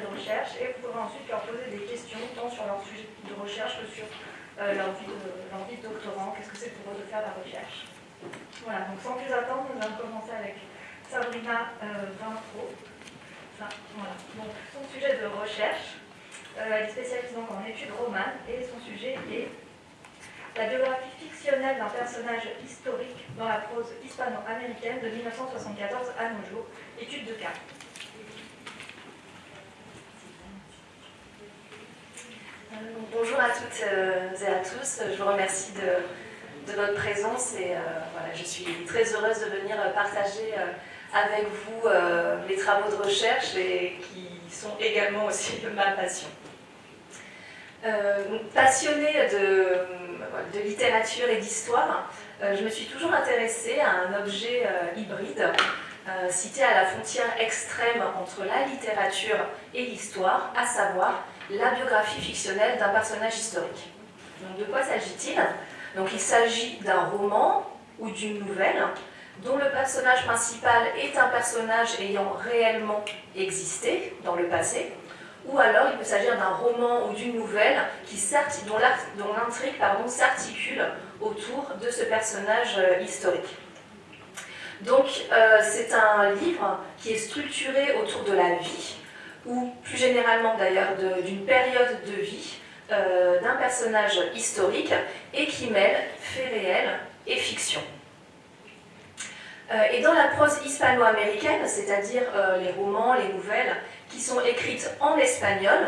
de recherche et vous pourrez ensuite leur poser des questions tant sur leur sujet de recherche que sur euh, leur, vie de, doctorant, qu'est-ce que c'est pour eux de faire la recherche. Voilà, donc sans plus attendre, nous allons commencer avec Sabrina euh, Vintro. voilà. Donc son sujet de recherche, elle est spécialisée donc en études romanes et son sujet est la biographie fictionnelle d'un personnage historique dans la prose hispano-américaine de 1974 à nos jours, étude de cas. Euh, bonjour à toutes euh, et à tous, je vous remercie de, votre présence et euh, je suis très heureuse de venir partager avec vous les travaux de recherche et qui sont également aussi ma passion. passionnée de de littérature et d'histoire, euh, je me suis toujours intéressée à un objet euh, hybride, euh, cité à la frontière extrême entre la littérature et l'histoire, à savoir la biographie fictionnelle d'un personnage historique. Donc de quoi s'agit-il? Donc il s'agit d'un roman ou d'une nouvelle dont le personnage principal est un personnage ayant réellement existé dans le passé, ou alors il peut s'agir d'un roman ou d'une nouvelle qui, dont l'intrigue s'articule autour de ce personnage euh, historique. Donc euh, c'est un livre qui est structuré autour de la vie, ou plus généralement d'ailleurs d'une période de vie euh, d'un personnage historique, et qui mêle faits réels et fiction. et dans la prose hispano-américaine, c'est-à-dire les romans, les nouvelles, qui sont écrites en espagnol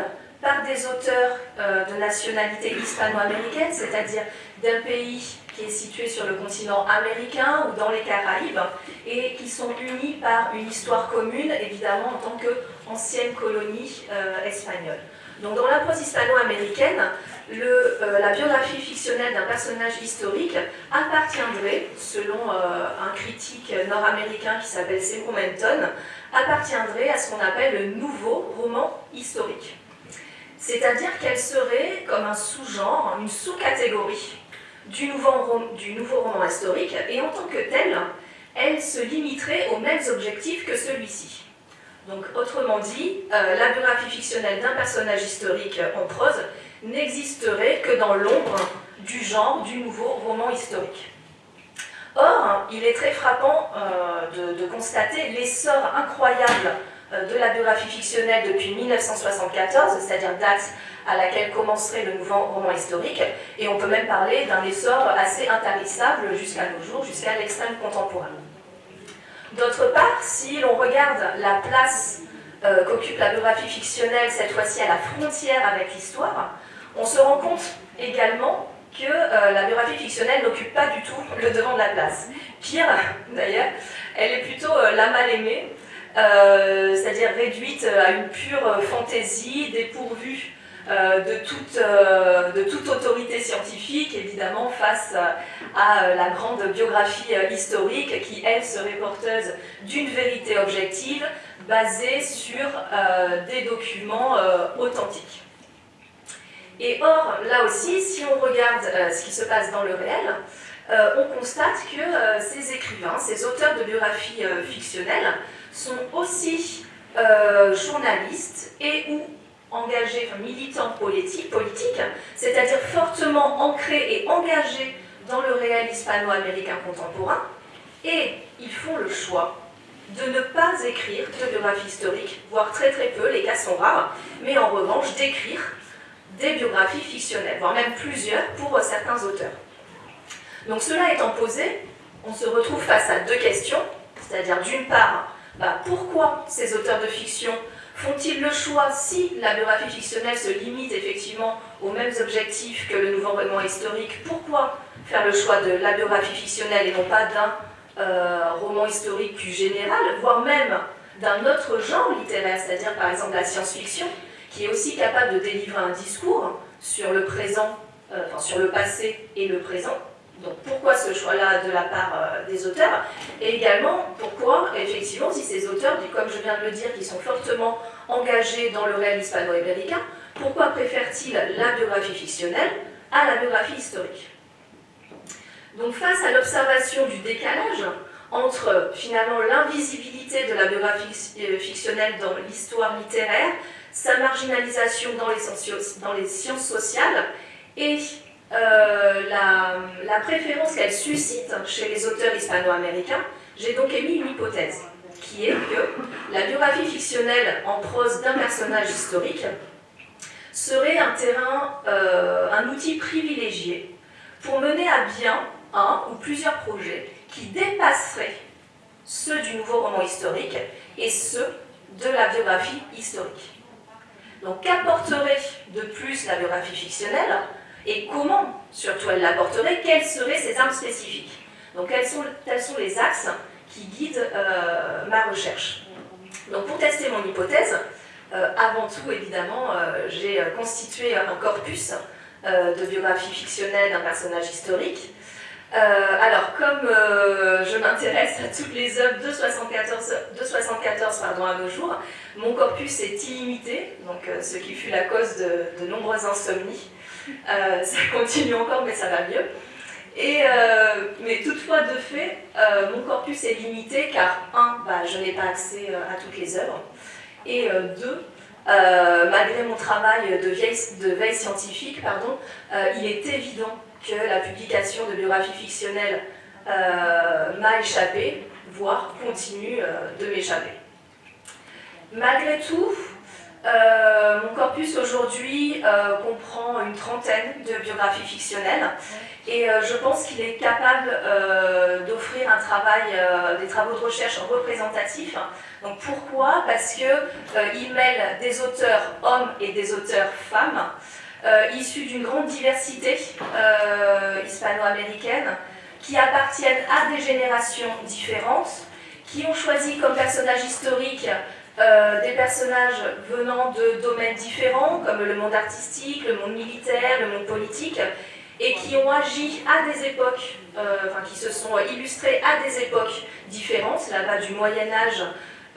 par des auteurs euh, de nationalité hispano-américaine, c'est-à-dire d'un pays qui est situé sur le continent américain ou dans les Caraïbes, et qui sont unis par une histoire commune, évidemment en tant qu'ancienne colonie euh, espagnole. Donc dans la prose hispano-américaine, euh, la biographie fictionnelle d'un personnage historique appartiendrait, selon un critique nord-américain qui s'appelle Seymour Menton, appartiendrait à ce qu'on appelle le nouveau roman historique. C'est-à-dire qu'elle serait comme un sous-genre, une sous-catégorie du, nouveau roman historique, et en tant que telle, elle se limiterait aux mêmes objectifs que celui-ci. Donc, autrement dit, euh, la biographie fictionnelle d'un personnage historique en prose n'existerait que dans l'ombre du genre du nouveau roman historique. Or, il est très frappant euh, de, constater l'essor incroyable de la biographie fictionnelle depuis 1974, c'est-à-dire date à laquelle commencerait le nouveau roman historique, et on peut même parler d'un essor assez intarissable jusqu'à nos jours, jusqu'à l'extrême contemporain. D'autre part, si l'on regarde la place euh, qu'occupe la biographie fictionnelle, cette fois-ci à la frontière avec l'histoire, on se rend compte également que euh, la biographie fictionnelle n'occupe pas du tout le devant de la place. Pire, d'ailleurs, elle est plutôt euh, la mal-aimée, euh, c'est-à-dire réduite à une pure fantaisie, dépourvue de, toute, autorité scientifique, évidemment, face à la grande biographie historique qui, elle, serait porteuse d'une vérité objective basée sur des documents authentiques. Et or, là aussi, si on regarde ce qui se passe dans le réel, euh, on constate que euh, ces écrivains, ces auteurs de biographies euh, fictionnelles, sont aussi journalistes et ou engagés, militants politiques, c'est-à-dire fortement ancrés et engagés dans le réel hispano-américain contemporain, et ils font le choix de ne pas écrire de biographie historique, voire très très peu, les cas sont rares, mais en revanche d'écrire des biographies fictionnelles, voire même plusieurs pour certains auteurs. Donc cela étant posé, on se retrouve face à deux questions, c'est-à-dire d'une part, bah, pourquoi ces auteurs de fiction font-ils le choix, si la biographie fictionnelle se limite effectivement aux mêmes objectifs que le nouveau roman historique, pourquoi faire le choix de la biographie fictionnelle et non pas d'un euh, roman historique plus général, voire même d'un autre genre littéraire, c'est-à-dire par exemple la science-fiction, qui est aussi capable de délivrer un discours sur le présent, euh, enfin sur le passé et le présent, donc pourquoi ce choix-là de la part euh, des auteurs Et également, pourquoi, effectivement, si ces auteurs, comme je viens de le dire, qui sont fortement engagés dans le réel hispano-américain, pourquoi préfèrent-ils la biographie fictionnelle à la biographie historique? Donc face à l'observation du décalage entre finalement l'invisibilité de la biographie euh, fictionnelle dans l'histoire littéraire, sa marginalisation dans les, dans les sciences sociales et euh, la, préférence qu'elle suscite chez les auteurs hispano-américains, j'ai donc émis une hypothèse, qui est que la biographie fictionnelle en prose d'un personnage historique serait un terrain, euh, un outil privilégié pour mener à bien un ou plusieurs projets qui dépasseraient ceux du nouveau roman historique et ceux de la biographie historique. Donc qu'apporterait de plus la biographie fictionnelle et comment, surtout, elle l'apporterait, quelles seraient ses armes spécifiques. Donc, quels sont, tels sont les axes qui guident euh, ma recherche. Donc, pour tester mon hypothèse, euh, avant tout, évidemment, euh, j'ai constitué un corpus de biographie fictionnelle d'un personnage historique. alors, comme je m'intéresse à toutes les œuvres de 74, de 74 pardon, à nos jours, mon corpus est illimité, donc, ce qui fut la cause de, de nombreuses insomnies. Euh, ça continue encore, mais ça va mieux. Euh, mais toutefois, de fait, euh, mon corpus est limité car, un, bah, je n'ai pas accès à toutes les œuvres, et deux, malgré mon travail de, de veille scientifique, pardon, il est évident que la publication de biographies fictionnelles m'a échappé, voire continue de m'échapper. Malgré tout, euh, mon corpus aujourd'hui euh, comprend une trentaine de biographies fictionnelles et euh, je pense qu'il est capable d'offrir un travail, des travaux de recherche représentatifs. Donc pourquoi? Parce qu'il mêle des auteurs hommes et des auteurs femmes issus d'une grande diversité hispano-américaine qui appartiennent à des générations différentes, qui ont choisi comme personnage historique euh, des personnages venant de domaines différents, comme le monde artistique, le monde militaire, le monde politique, et qui ont agi à des époques, euh, enfin qui se sont illustrés à des époques différentes, là-bas du Moyen Âge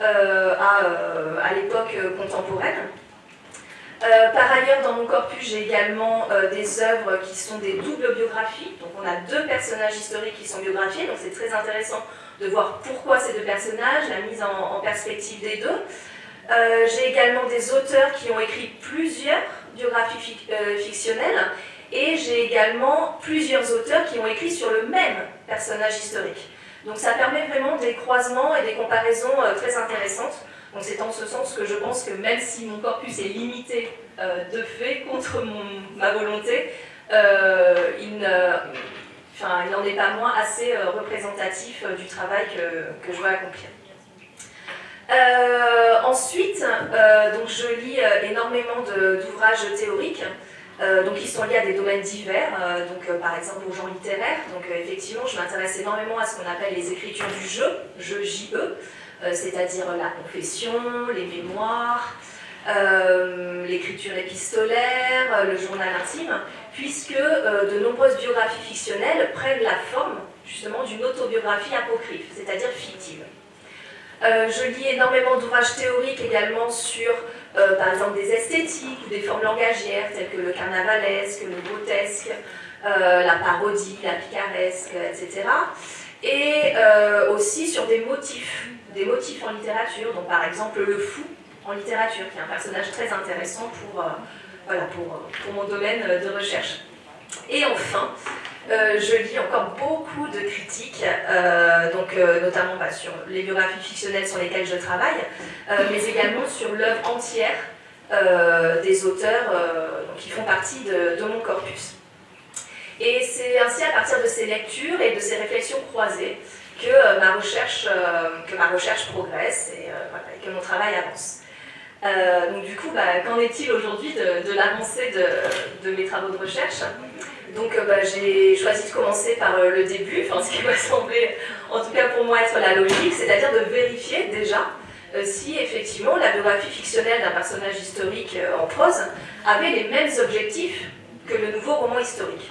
euh, à, à l'époque contemporaine. par ailleurs, dans mon corpus, j'ai également des œuvres qui sont des doubles biographies. Donc on a deux personnages historiques qui sont biographiés, donc c'est très intéressant de voir pourquoi ces deux personnages, la mise en, perspective des deux. Euh, j'ai également des auteurs qui ont écrit plusieurs biographies euh, fictionnelles et j'ai également plusieurs auteurs qui ont écrit sur le même personnage historique. Donc ça permet vraiment des croisements et des comparaisons euh, très intéressantes. Donc c'est en ce sens que je pense que même si mon corpus est limité de fait contre ma volonté, il ne, enfin, il n'en est pas moins assez euh, représentatif euh, du travail que, que je vais accomplir. Euh, ensuite, donc je lis énormément d'ouvrages théoriques, donc qui sont liés à des domaines divers, donc par exemple au genre littéraire. Donc effectivement, je m'intéresse énormément à ce qu'on appelle les écritures du jeu, jeu JE, c'est-à-dire la confession, les mémoires, l'écriture épistolaire, le journal intime, puisque de nombreuses biographies fictionnelles prennent la forme justement d'une autobiographie apocryphe, c'est-à-dire fictive. je lis énormément d'ouvrages théoriques également sur, par exemple, des esthétiques ou des formes langagières telles que le carnavalesque, le grotesque, la parodie, la picaresque, etc et euh, aussi sur des motifs, des motifs en littérature, donc par exemple le fou en littérature, qui est un personnage très intéressant pour, euh, voilà, pour, mon domaine de recherche. Et enfin, euh, je lis encore beaucoup de critiques, donc, notamment bah, sur les biographies fictionnelles sur lesquelles je travaille, mais également sur l'œuvre entière des auteurs qui font partie de mon corpus. Et c'est ainsi à partir de ces lectures et de ces réflexions croisées que, euh, ma, recherche, euh, que ma recherche progresse et, euh, que mon travail avance. Donc du coup, bah, qu'en est-il aujourd'hui de, l'avancée de, mes travaux de recherche? Donc bah, j'ai choisi de commencer par le début, ce qui m'a semblé, en tout cas pour moi, être la logique, c'est-à-dire de vérifier déjà si effectivement la biographie fictionnelle d'un personnage historique en prose avait les mêmes objectifs que le nouveau roman historique.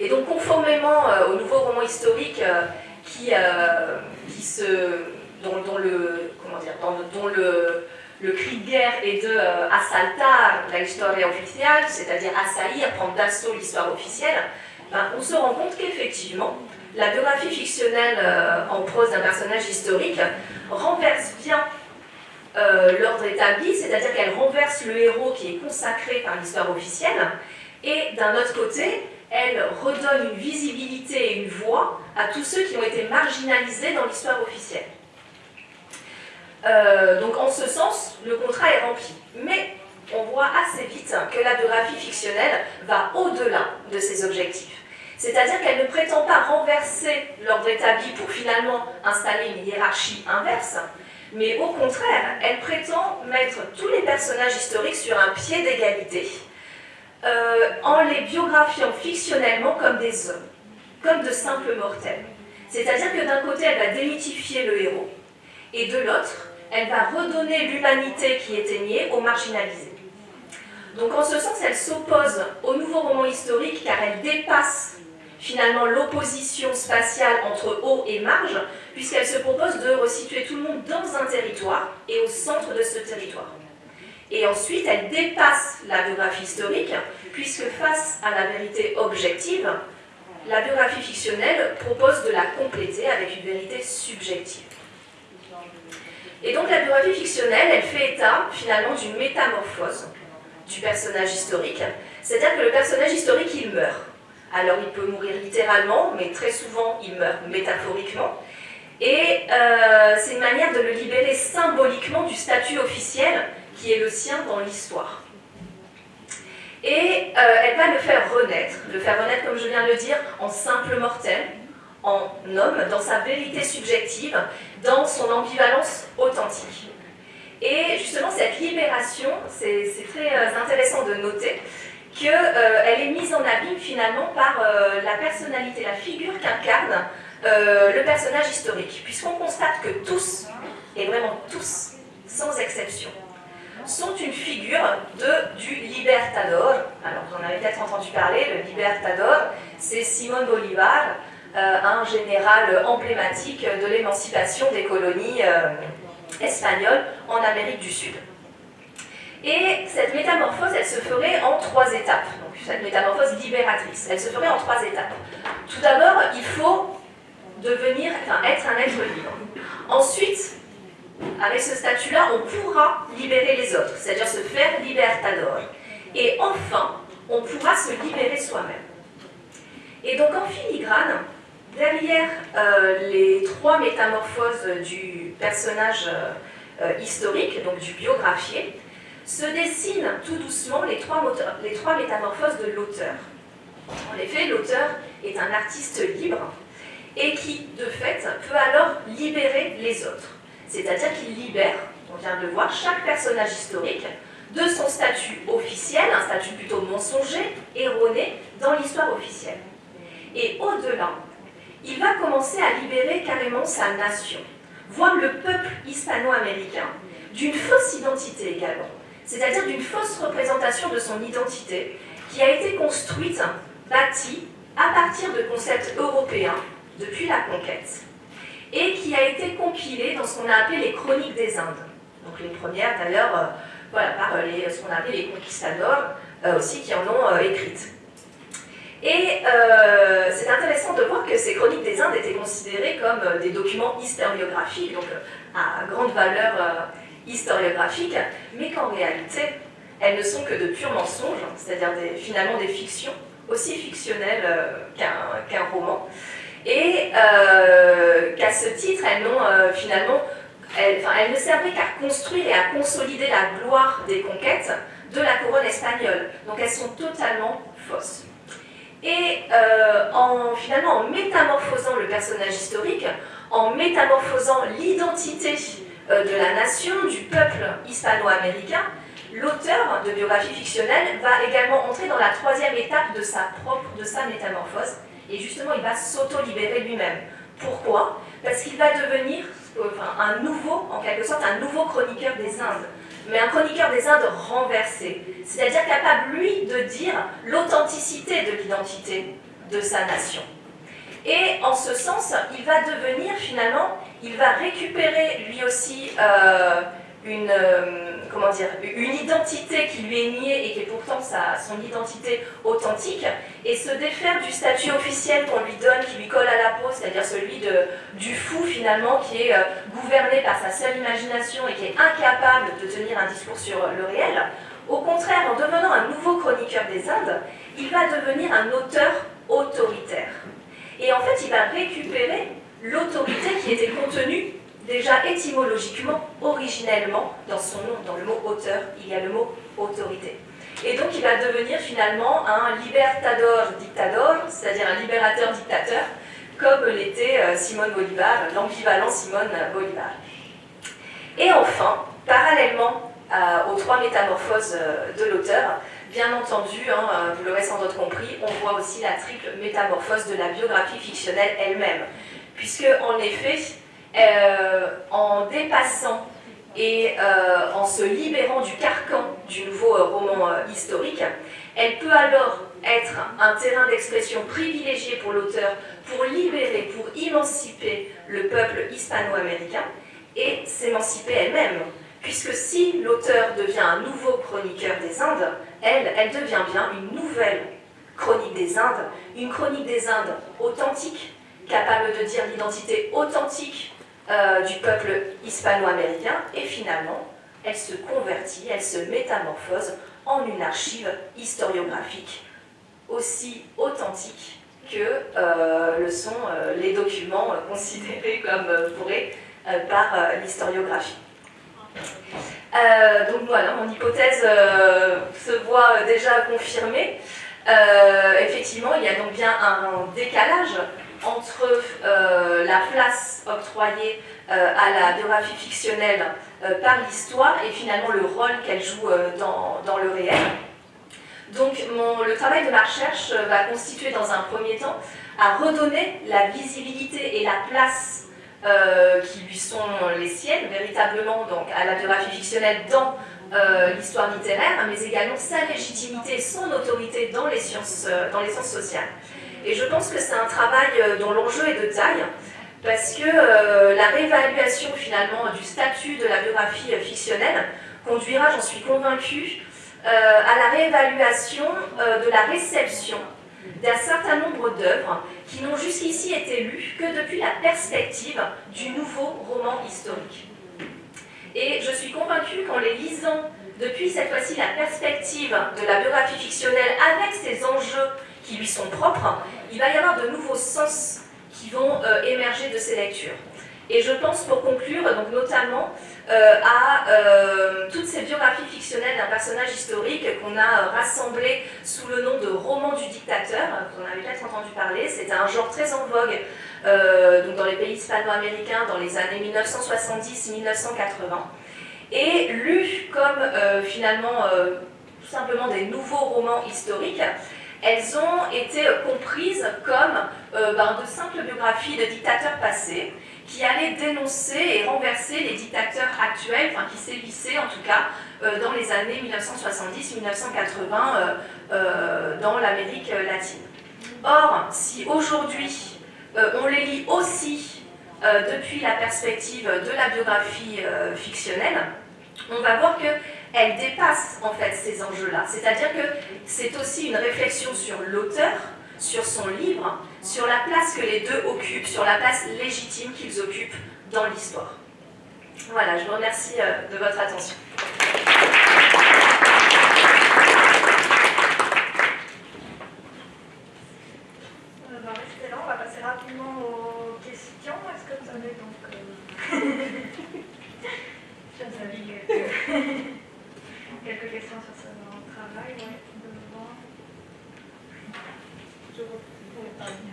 Et donc, conformément euh, au nouveau roman historique euh, qui, euh, qui se, dont, le, comment dire, dont, le, le cri de guerre est de assaltar la historia officielle, c'est-à-dire assaillir, prendre d'assaut l'histoire officielle, ben, on se rend compte qu'effectivement, la biographie fictionnelle en prose d'un personnage historique renverse bien l'ordre établi, c'est-à-dire qu'elle renverse le héros qui est consacré par l'histoire officielle, et d'un autre côté, elle redonne une visibilité et une voix à tous ceux qui ont été marginalisés dans l'histoire officielle. Euh, donc en ce sens, le contrat est rempli. Mais on voit assez vite que la biographie fictionnelle va au-delà de ses objectifs. C'est-à-dire qu'elle ne prétend pas renverser l'ordre établi pour finalement installer une hiérarchie inverse, mais au contraire, elle prétend mettre tous les personnages historiques sur un pied d'égalité, euh, en les biographiant fictionnellement comme des hommes, comme de simples mortels. C'est-à-dire que d'un côté, elle va démythifier le héros, et de l'autre, elle va redonner l'humanité qui était niée aux marginalisés. Donc en ce sens, elle s'oppose au nouveau roman historique car elle dépasse finalement l'opposition spatiale entre haut et marge, puisqu'elle se propose de resituer tout le monde dans un territoire et au centre de ce territoire. Et ensuite, elle dépasse la biographie historique, puisque face à la vérité objective, la biographie fictionnelle propose de la compléter avec une vérité subjective. Et donc la biographie fictionnelle, elle fait état finalement d'une métamorphose du personnage historique, c'est-à-dire que le personnage historique, il meurt. Alors il peut mourir littéralement, mais très souvent il meurt métaphoriquement. Et euh, c'est une manière de le libérer symboliquement du statut officiel qui est le sien dans l'histoire. Et euh, elle va le faire renaître, le faire renaître, comme je viens de le dire, en simple mortel, en homme, dans sa vérité subjective, dans son ambivalence authentique. Et justement, cette libération, c'est très euh, intéressant de noter qu'elle euh, est mise en abîme finalement par la personnalité, la figure qu'incarne le personnage historique, puisqu'on constate que tous, et vraiment tous, sans exception, sont une figure du Libertador. Alors, vous en avez peut-être entendu parler, le Libertador, c'est Simon Bolivar, euh, un général emblématique de l'émancipation des colonies euh, espagnoles en Amérique du Sud. Et cette métamorphose, elle se ferait en trois étapes. Donc, cette métamorphose libératrice, elle se ferait en trois étapes. Tout d'abord, il faut devenir, enfin, être un être libre. Ensuite, avec ce statut-là, on pourra libérer les autres, c'est-à-dire se faire libertador. Et enfin, on pourra se libérer soi-même. Et donc en filigrane, derrière euh, les trois métamorphoses du personnage euh, historique, donc du biographié, se dessinent tout doucement les trois, les trois métamorphoses de l'auteur. En effet, l'auteur est un artiste libre et qui, de fait, peut alors libérer les autres c'est-à-dire qu'il libère, on vient de le voir, chaque personnage historique de son statut officiel, un statut plutôt mensonger, erroné, dans l'histoire officielle. Et au-delà, il va commencer à libérer carrément sa nation, voire le peuple hispano-américain, d'une fausse identité également, c'est-à-dire d'une fausse représentation de son identité qui a été construite, bâtie, à partir de concepts européens depuis la conquête, et qui a été compilée dans ce qu'on a appelé les chroniques des Indes. Donc les premières d'ailleurs, euh, voilà, par les, ce qu'on a appelé les conquistadors, euh, aussi qui en ont écrites. Et euh, c'est intéressant de voir que ces chroniques des Indes étaient considérées comme euh, des documents historiographiques, donc euh, à grande valeur historiographique, mais qu'en réalité, elles ne sont que de purs mensonges, c'est-à-dire finalement des fictions, aussi fictionnelles qu'un roman, et qu'à ce titre, elles n'ont finalement, elles ne servaient qu'à construire et à consolider la gloire des conquêtes de la couronne espagnole. Donc elles sont totalement fausses. Et euh, en, finalement, en métamorphosant le personnage historique, en métamorphosant l'identité euh, de la nation, du peuple hispano-américain, l'auteur de biographie fictionnelle va également entrer dans la troisième étape de sa propre, de sa métamorphose, et justement il va s'auto-libérer lui-même. Pourquoi? Parce qu'il va devenir un nouveau, en quelque sorte, un nouveau chroniqueur des Indes mais un chroniqueur des Indes renversé, c'est-à-dire capable, lui, de dire l'authenticité de l'identité de sa nation. Et en ce sens, il va devenir finalement, il va récupérer lui aussi euh, une, euh, comment dire, une identité qui lui est niée et qui est pourtant sa, son identité authentique, et se défaire du statut officiel qu'on lui donne, qui lui colle à la peau, c'est-à-dire celui de, du fou finalement, qui est euh, gouverné par sa seule imagination et qui est incapable de tenir un discours sur le réel. Au contraire, en devenant un nouveau chroniqueur des Indes, il va devenir un auteur autoritaire. Et en fait, il va récupérer l'autorité qui était contenue déjà étymologiquement, originellement, dans son nom, dans le mot auteur, il y a le mot autorité. Et donc il va devenir finalement un libertador dictador, c'est-à-dire un libérateur dictateur, comme l'était euh, Simone Bolivar, l'ambivalent Simone Bolivar. Et enfin, parallèlement aux trois métamorphoses euh, de l'auteur, bien entendu, hein, vous l'aurez sans doute compris, on voit aussi la triple métamorphose de la biographie fictionnelle elle-même. Puisque, en effet, euh, en dépassant et euh, en se libérant du carcan du nouveau euh, roman historique, elle peut alors être un terrain d'expression privilégié pour l'auteur pour libérer, pour émanciper le peuple hispano-américain et s'émanciper elle-même. Puisque si l'auteur devient un nouveau chroniqueur des Indes, elle, elle devient bien une nouvelle chronique des Indes, une chronique des Indes authentique, capable de dire l'identité authentique euh, du peuple hispano-américain et finalement, elle se convertit, elle se métamorphose en une archive historiographique aussi authentique que euh, le sont euh, les documents considérés comme pourrés par l'historiographie. donc voilà, mon hypothèse se voit déjà confirmée. effectivement, il y a donc bien un décalage entre euh, la place octroyée euh, à la biographie fictionnelle euh, par l'histoire et finalement le rôle qu'elle joue dans, dans, le réel. Donc le travail de ma recherche va constituer dans un premier temps à redonner la visibilité et la place qui lui sont les siennes, véritablement donc, à la biographie fictionnelle dans l'histoire littéraire, mais également sa légitimité, son autorité dans les sciences, dans les sciences sociales. Et je pense que c'est un travail euh, dont l'enjeu est de taille, parce que euh, la réévaluation finalement du statut de la biographie euh, fictionnelle conduira, j'en suis convaincue, à la réévaluation de la réception d'un certain nombre d'œuvres qui n'ont jusqu'ici été lues que depuis la perspective du nouveau roman historique. Et je suis convaincue qu'en les lisant depuis cette fois-ci la perspective de la biographie fictionnelle avec ses enjeux qui lui sont propres, il va y avoir de nouveaux sens qui vont euh, émerger de ces lectures. Et je pense, pour conclure, donc notamment euh, à euh, toutes ces biographies fictionnelles d'un personnage historique qu'on a rassemblé sous le nom de roman du dictateur, vous en avez peut-être entendu parler, c'était un genre très en vogue dans les pays hispano-américains dans les années 1970-1980, et lu comme finalement tout simplement des nouveaux romans historiques, elles ont été comprises comme euh, ben, de simples biographies de dictateurs passés qui allait dénoncer et renverser les dictateurs actuels, enfin qui sévissaient en tout cas dans les années 1970-1980 dans l'Amérique latine. Or, si aujourd'hui on les lit aussi depuis la perspective de la biographie fictionnelle, on va voir qu'elle dépasse en fait ces enjeux-là. C'est-à-dire que c'est aussi une réflexion sur l'auteur, sur son livre, sur la place que les deux occupent, sur la place légitime qu'ils occupent dans l'histoire. Voilà, je vous remercie euh, de votre attention. Rester là, on va. Est-ce que vous avez donc... Euh, quelques questions sur ce travail, ouais.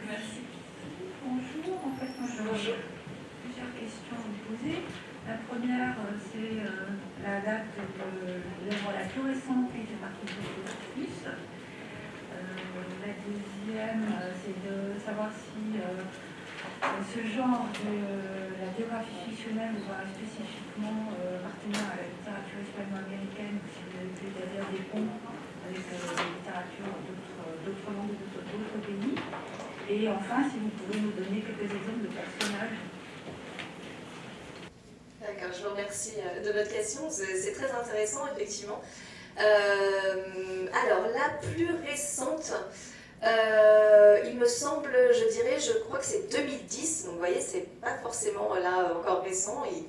Merci. Bonjour, en fait, moi j'ai plusieurs questions à vous poser. La première, euh, c'est euh, la date de l'œuvre la plus récente qui partie de plus. Euh, la deuxième, c'est de savoir si ce genre de la biographie fictionnelle voit spécifiquement appartenant à la littérature hispano-américaine, c'est-à-dire des ponts avec la littérature d'autres langues d'autres pays. Et enfin, si vous pouvez nous donner quelques exemples de personnages. D'accord, je vous remercie de votre question, c'est très intéressant effectivement. Euh, alors, la plus récente, euh, il me semble, je dirais, je crois que c'est 2010, donc vous voyez, c'est pas forcément là encore récent. Il,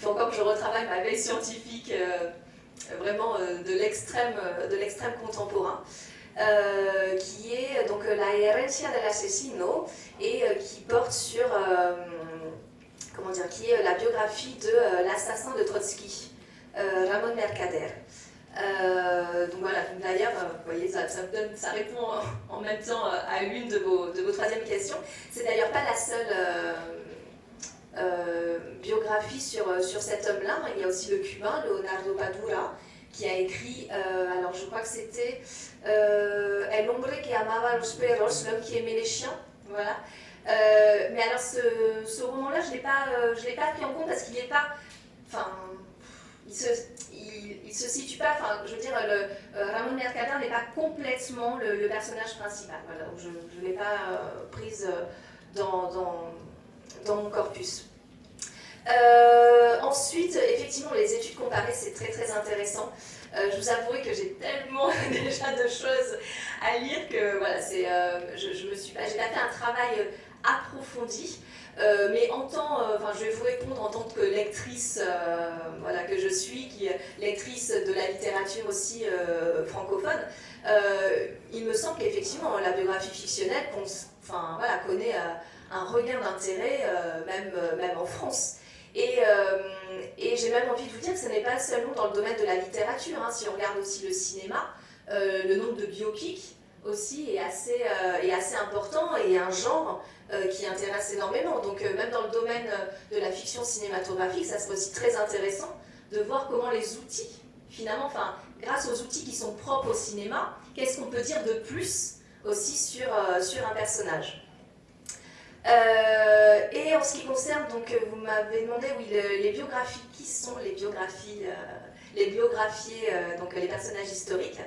faut encore que je retravaille ma veille scientifique euh, vraiment de l'extrême contemporain. qui est donc la Herencia del Asesino et qui porte sur, comment dire, qui est la biographie de l'assassin de Trotsky, Ramon Mercader. Euh, donc voilà, d'ailleurs, euh, vous voyez, ça, répond en, même temps euh, à l'une de vos, de vos troisièmes questions. C'est d'ailleurs pas la seule biographie sur, sur cet homme-là. Il y a aussi le cubain, Leonardo Padura, qui a écrit, alors je crois que c'était El hombre que amaba los perros, l'homme qui aimait les chiens. Voilà. mais alors ce, ce roman-là, je ne l'ai pas, pris en compte parce qu'il n'est pas. Enfin, il se, il, se situe pas, enfin, je veux dire, euh, Ramon Mercader n'est pas complètement le, personnage principal. Voilà, donc je ne l'ai pas euh, prise euh, dans, mon corpus. ensuite, effectivement, les études comparées, c'est très très intéressant. je vous avouerai que j'ai tellement déjà de choses à lire que voilà, je, je, j'ai pas fait un travail approfondi. Euh, mais en tant, euh, je vais vous répondre en tant que lectrice, euh, voilà, que je suis, qui lectrice de la littérature aussi francophone, il me semble qu'effectivement la biographie fictionnelle, enfin, voilà, connaît un regain d'intérêt, même, même en France. Et, et j'ai même envie de vous dire que ce n'est pas seulement dans le domaine de la littérature, hein. si on regarde aussi le cinéma, le nombre de biopics aussi est assez, est assez important et un genre euh, qui intéresse énormément. Donc euh, même dans le domaine euh, de la fiction cinématographique, ça serait aussi très intéressant de voir comment les outils, finalement, enfin, grâce aux outils qui sont propres au cinéma, qu'est-ce qu'on peut dire de plus aussi sur, sur un personnage. et en ce qui concerne, donc vous m'avez demandé, oui, les biographies, qui sont les biographies, les biographies, donc les personnages historiques?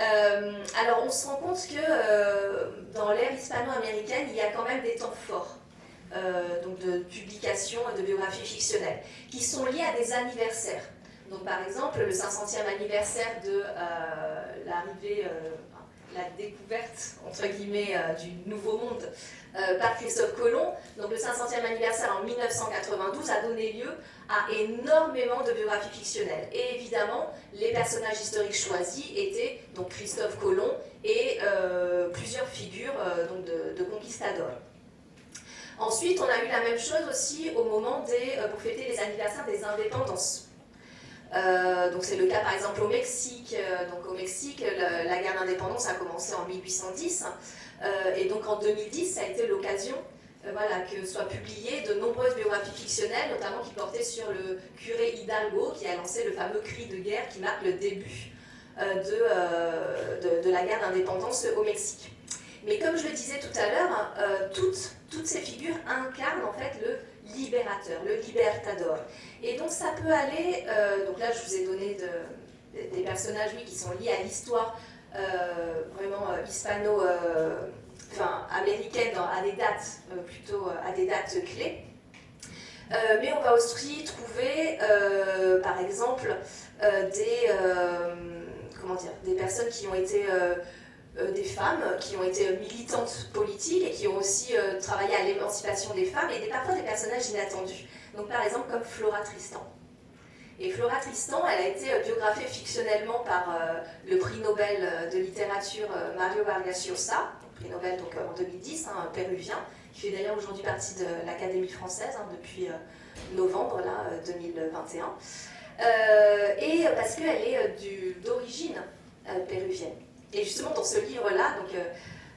Euh, alors on se rend compte que euh, dans l'ère hispano-américaine, il y a quand même des temps forts. Euh, donc de publication de biographies fictionnelles, qui sont liés à des anniversaires. Donc par exemple, le 500e anniversaire de l'arrivée, la découverte, entre guillemets, du Nouveau Monde par Christophe Colomb, donc le 500e anniversaire en 1992 a donné lieu à énormément de biographies fictionnelles. Et évidemment, les personnages historiques choisis étaient donc Christophe Colomb et euh, plusieurs figures euh, donc de, conquistadors. Ensuite, on a eu la même chose aussi au moment des, euh, pour fêter les anniversaires des indépendances. donc c'est le cas par exemple au Mexique. donc au Mexique, la guerre d'indépendance a commencé en 1810 et donc en 2010, ça a été l'occasion euh, voilà, que soient publiées de nombreuses biographies fictionnelles, notamment qui portaient sur le curé Hidalgo, qui a lancé le fameux cri de guerre qui marque le début euh, euh, de, la guerre d'indépendance au Mexique. Mais comme je le disais tout à l'heure, toutes, toutes, ces figures incarnent en fait libérateur, le libertador. Et donc ça peut aller, donc là je vous ai donné des personnages oui, qui sont liés à l'histoire vraiment hispano, enfin américaine à des dates plutôt à des dates clés. mais on va aussi trouver, par exemple, des, comment dire, des personnes qui ont été euh, des femmes qui ont été militantes politiques et qui ont aussi euh, travaillé à l'émancipation des femmes et des, parfois des personnages inattendus. Donc par exemple comme Flora Tristan. Et Flora Tristan, elle a été euh, biographiée fictionnellement par le prix Nobel de littérature Mario Vargas Llosa, prix Nobel donc en 2010, hein, un péruvien, qui fait d'ailleurs aujourd'hui partie de l'Académie française hein, depuis novembre là, 2021. et parce qu'elle est d'origine péruvienne. Et justement, dans ce livre-là, euh,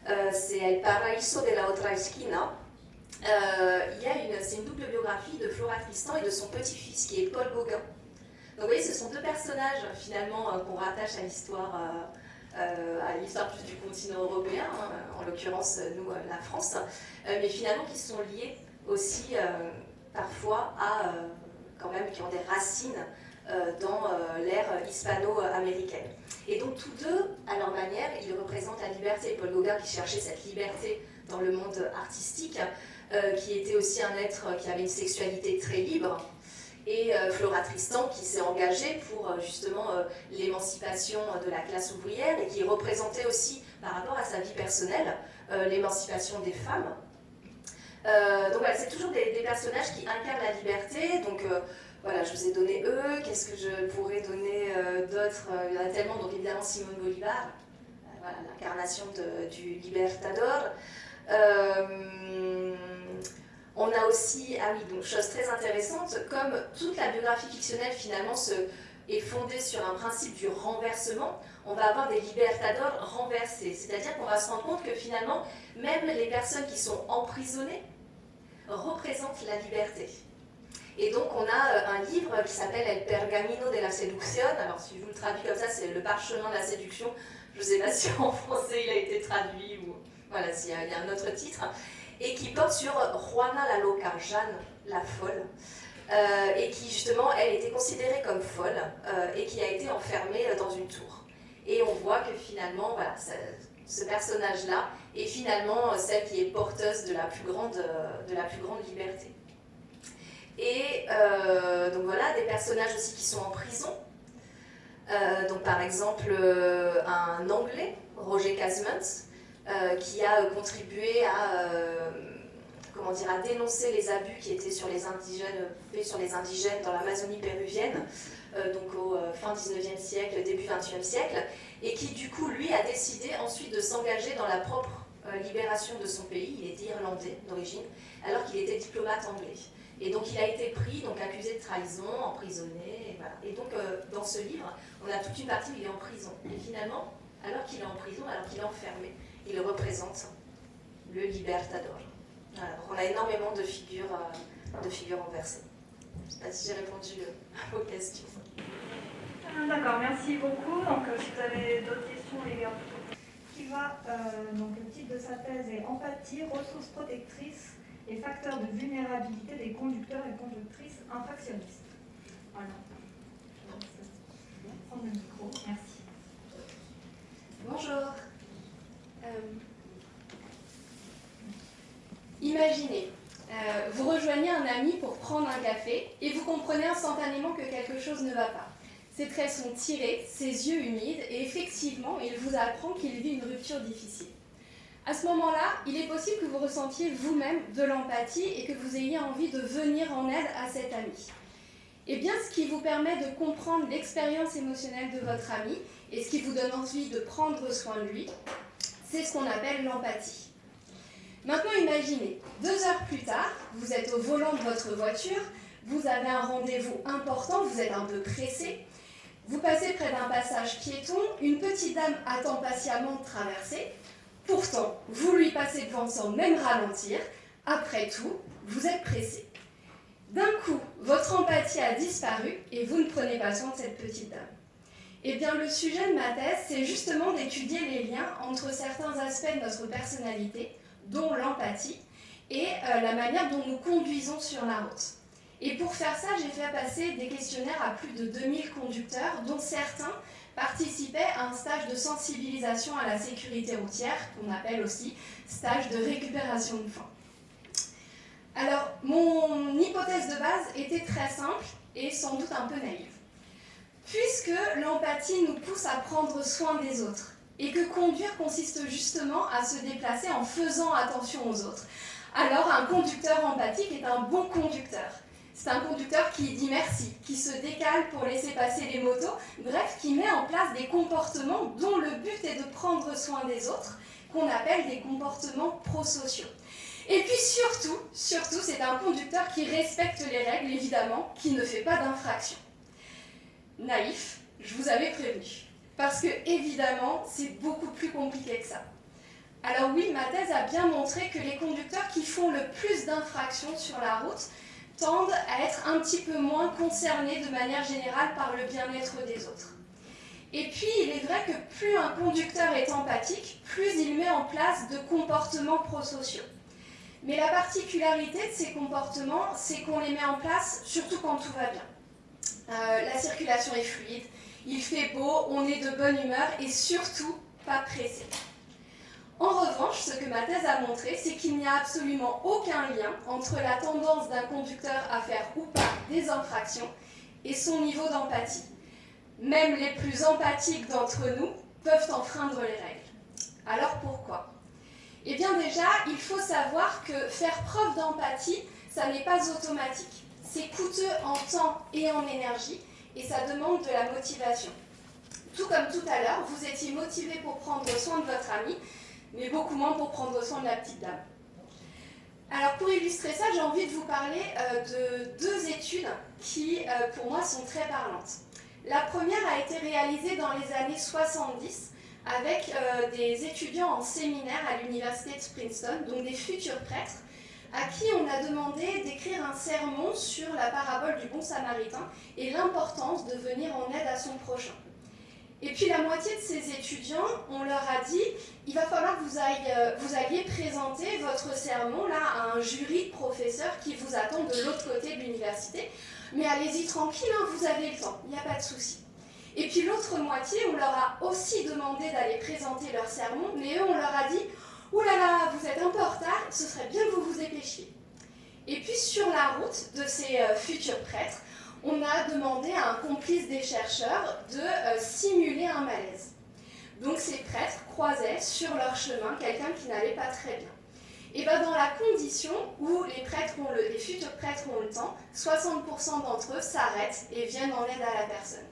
euh, c'est El Paraíso de la Otra Esquina, euh, c'est une double biographie de Flora Tristan et de son petit-fils, qui est Paul Gauguin. Donc vous voyez, ce sont deux personnages finalement qu'on rattache à l'histoire, à l'histoire plus du continent européen, hein, en l'occurrence nous, la France, mais finalement qui sont liés aussi parfois à, quand même, qui ont des racines euh, dans euh, l'ère hispano-américaine. Et donc tous deux, à leur manière, ils représentent la liberté. Paul Gauguin qui cherchait cette liberté dans le monde artistique, euh, qui était aussi un être qui avait une sexualité très libre, et Flora Tristan qui s'est engagée pour justement l'émancipation de la classe ouvrière et qui représentait aussi, par rapport à sa vie personnelle, l'émancipation des femmes. donc voilà, c'est toujours des, personnages qui incarnent la liberté, donc voilà, je vous ai donné eux, qu'est-ce que je pourrais donner euh, d'autres? Euh, Il y en a tellement, donc évidemment Simone Bolivar, euh, l'incarnation du Libertador. On a aussi, ah oui, donc chose très intéressante, comme toute la biographie fictionnelle finalement se, est fondée sur un principe du renversement, on va avoir des libertadors renversés. C'est-à-dire qu'on va se rendre compte que finalement, même les personnes qui sont emprisonnées représentent la liberté. Et donc on a euh, un livre qui s'appelle El Pergamino de la Seduction. Alors si je vous le traduis comme ça, c'est le parchemin de la séduction. Je ne sais pas si en français il a été traduit ou voilà, s'il y, a un autre titre. Et qui porte sur Juana la Loca, Jeanne la folle. Euh, et qui justement, elle était considérée comme folle euh, et qui a été enfermée dans une tour. Et on voit que finalement, voilà, ce personnage-là est finalement celle qui est porteuse de la plus grande, de la plus grande liberté. Et euh, donc voilà, des personnages aussi qui sont en prison. Euh, donc par exemple, euh, un Anglais, Roger Casement, qui a contribué à, comment dire, à dénoncer les abus qui étaient sur les indigènes, faits sur les indigènes dans l'Amazonie péruvienne, donc au fin 19e siècle, début 20e siècle, et qui du coup, lui, a décidé ensuite de s'engager dans la propre libération de son pays, il était irlandais d'origine, alors qu'il était diplomate anglais. Et donc il a été pris, donc accusé de trahison, emprisonné, et donc euh, dans ce livre, on a toute une partie où il est en prison. Et finalement, alors qu'il est en prison, alors qu'il est enfermé, il représente le libertador. On a énormément de figures, euh, de figures renversées. Je ne sais pas si j'ai répondu euh, à vos questions. Ah, d'accord, merci beaucoup. Donc si vous avez d'autres questions, les gars. Va, donc le titre de sa thèse est Empathie, ressources protectrices les facteurs de vulnérabilité des conducteurs et conductrices infractionnistes. Voilà. Je vais prendre le micro. Merci. Bonjour. Euh, imaginez, euh, vous rejoignez un ami pour prendre un café et vous comprenez instantanément que quelque chose ne va pas. Ses traits sont tirés, ses yeux humides et effectivement, il vous apprend qu'il vit une rupture difficile. À ce moment-là, il est possible que vous ressentiez vous-même de l'empathie et que vous ayez envie de venir en aide à cet ami. Et eh bien, ce qui vous permet de comprendre l'expérience émotionnelle de votre ami et ce qui vous donne envie de prendre soin de lui, c'est ce qu'on appelle l'empathie. Maintenant, imaginez, deux heures plus tard, vous êtes au volant de votre voiture, vous avez un rendez-vous important, vous êtes un peu pressé, vous passez près d'un passage piéton, une petite dame attend patiemment de traverser, Pourtant, vous lui passez devant sans même ralentir. Après tout, vous êtes pressé. D'un coup, votre empathie a disparu et vous ne prenez pas soin de cette petite dame. Eh bien, le sujet de ma thèse, c'est justement d'étudier les liens entre certains aspects de notre personnalité, dont l'empathie, et la manière dont nous conduisons sur la route. Et pour faire ça, j'ai fait passer des questionnaires à plus de 2000 conducteurs, dont certains participaient à un stage de sensibilisation à la sécurité routière, qu'on appelle aussi stage de récupération de faim. Alors, mon hypothèse de base était très simple et sans doute un peu naïve. Puisque l'empathie nous pousse à prendre soin des autres, et que conduire consiste justement à se déplacer en faisant attention aux autres, alors un conducteur empathique est un bon conducteur. C'est un conducteur qui dit merci, qui se décale pour laisser passer les motos, bref, qui met en place des comportements dont le but est de prendre soin des autres, qu'on appelle des comportements prosociaux. Et puis surtout, surtout, c'est un conducteur qui respecte les règles, évidemment, qui ne fait pas d'infraction. Naïf, je vous avais prévenu. Parce que, évidemment, c'est beaucoup plus compliqué que ça. Alors oui, ma thèse a bien montré que les conducteurs qui font le plus d'infractions sur la route tendent à être un petit peu moins concernés de manière générale par le bien-être des autres. Et puis, il est vrai que plus un conducteur est empathique, plus il met en place de comportements prosociaux. Mais la particularité de ces comportements, c'est qu'on les met en place surtout quand tout va bien. Euh, la circulation est fluide, il fait beau, on est de bonne humeur et surtout pas pressé. En revanche, ce que ma thèse a montré, c'est qu'il n'y a absolument aucun lien entre la tendance d'un conducteur à faire ou pas des infractions et son niveau d'empathie. Même les plus empathiques d'entre nous peuvent enfreindre les règles. Alors pourquoi? Eh bien déjà, il faut savoir que faire preuve d'empathie, ça n'est pas automatique. C'est coûteux en temps et en énergie et ça demande de la motivation. Tout comme tout à l'heure, vous étiez motivé pour prendre soin de votre ami, mais beaucoup moins pour prendre soin de la petite dame. Alors pour illustrer ça, j'ai envie de vous parler euh, de deux études qui, euh, pour moi, sont très parlantes. La première a été réalisée dans les années 70 avec euh, des étudiants en séminaire à l'université de Princeton, donc des futurs prêtres, à qui on a demandé d'écrire un sermon sur la parabole du bon samaritain et l'importance de venir en aide à son prochain. Et puis la moitié de ces étudiants, on leur a dit, il va falloir que vous, euh, alliez présenter votre sermon là, à un jury de professeurs qui vous attendent de l'autre côté de l'université. Mais allez-y tranquille, hein, vous avez le temps, il n'y a pas de souci. Et puis l'autre moitié, on leur a aussi demandé d'aller présenter leur sermon, mais eux, on leur a dit, ouh là là, vous êtes un peu en retard, ce serait bien que vous vous dépêchiez. Et puis sur la route de ces euh, futurs prêtres, on a demandé à un complice des chercheurs de euh, simuler un malaise. Donc ces prêtres croisaient sur leur chemin quelqu'un qui n'allait pas très bien. Et bien dans la condition où les, prêtres ont le, les futurs prêtres ont le temps, 60% d'entre eux s'arrêtent et viennent en aide à la personne.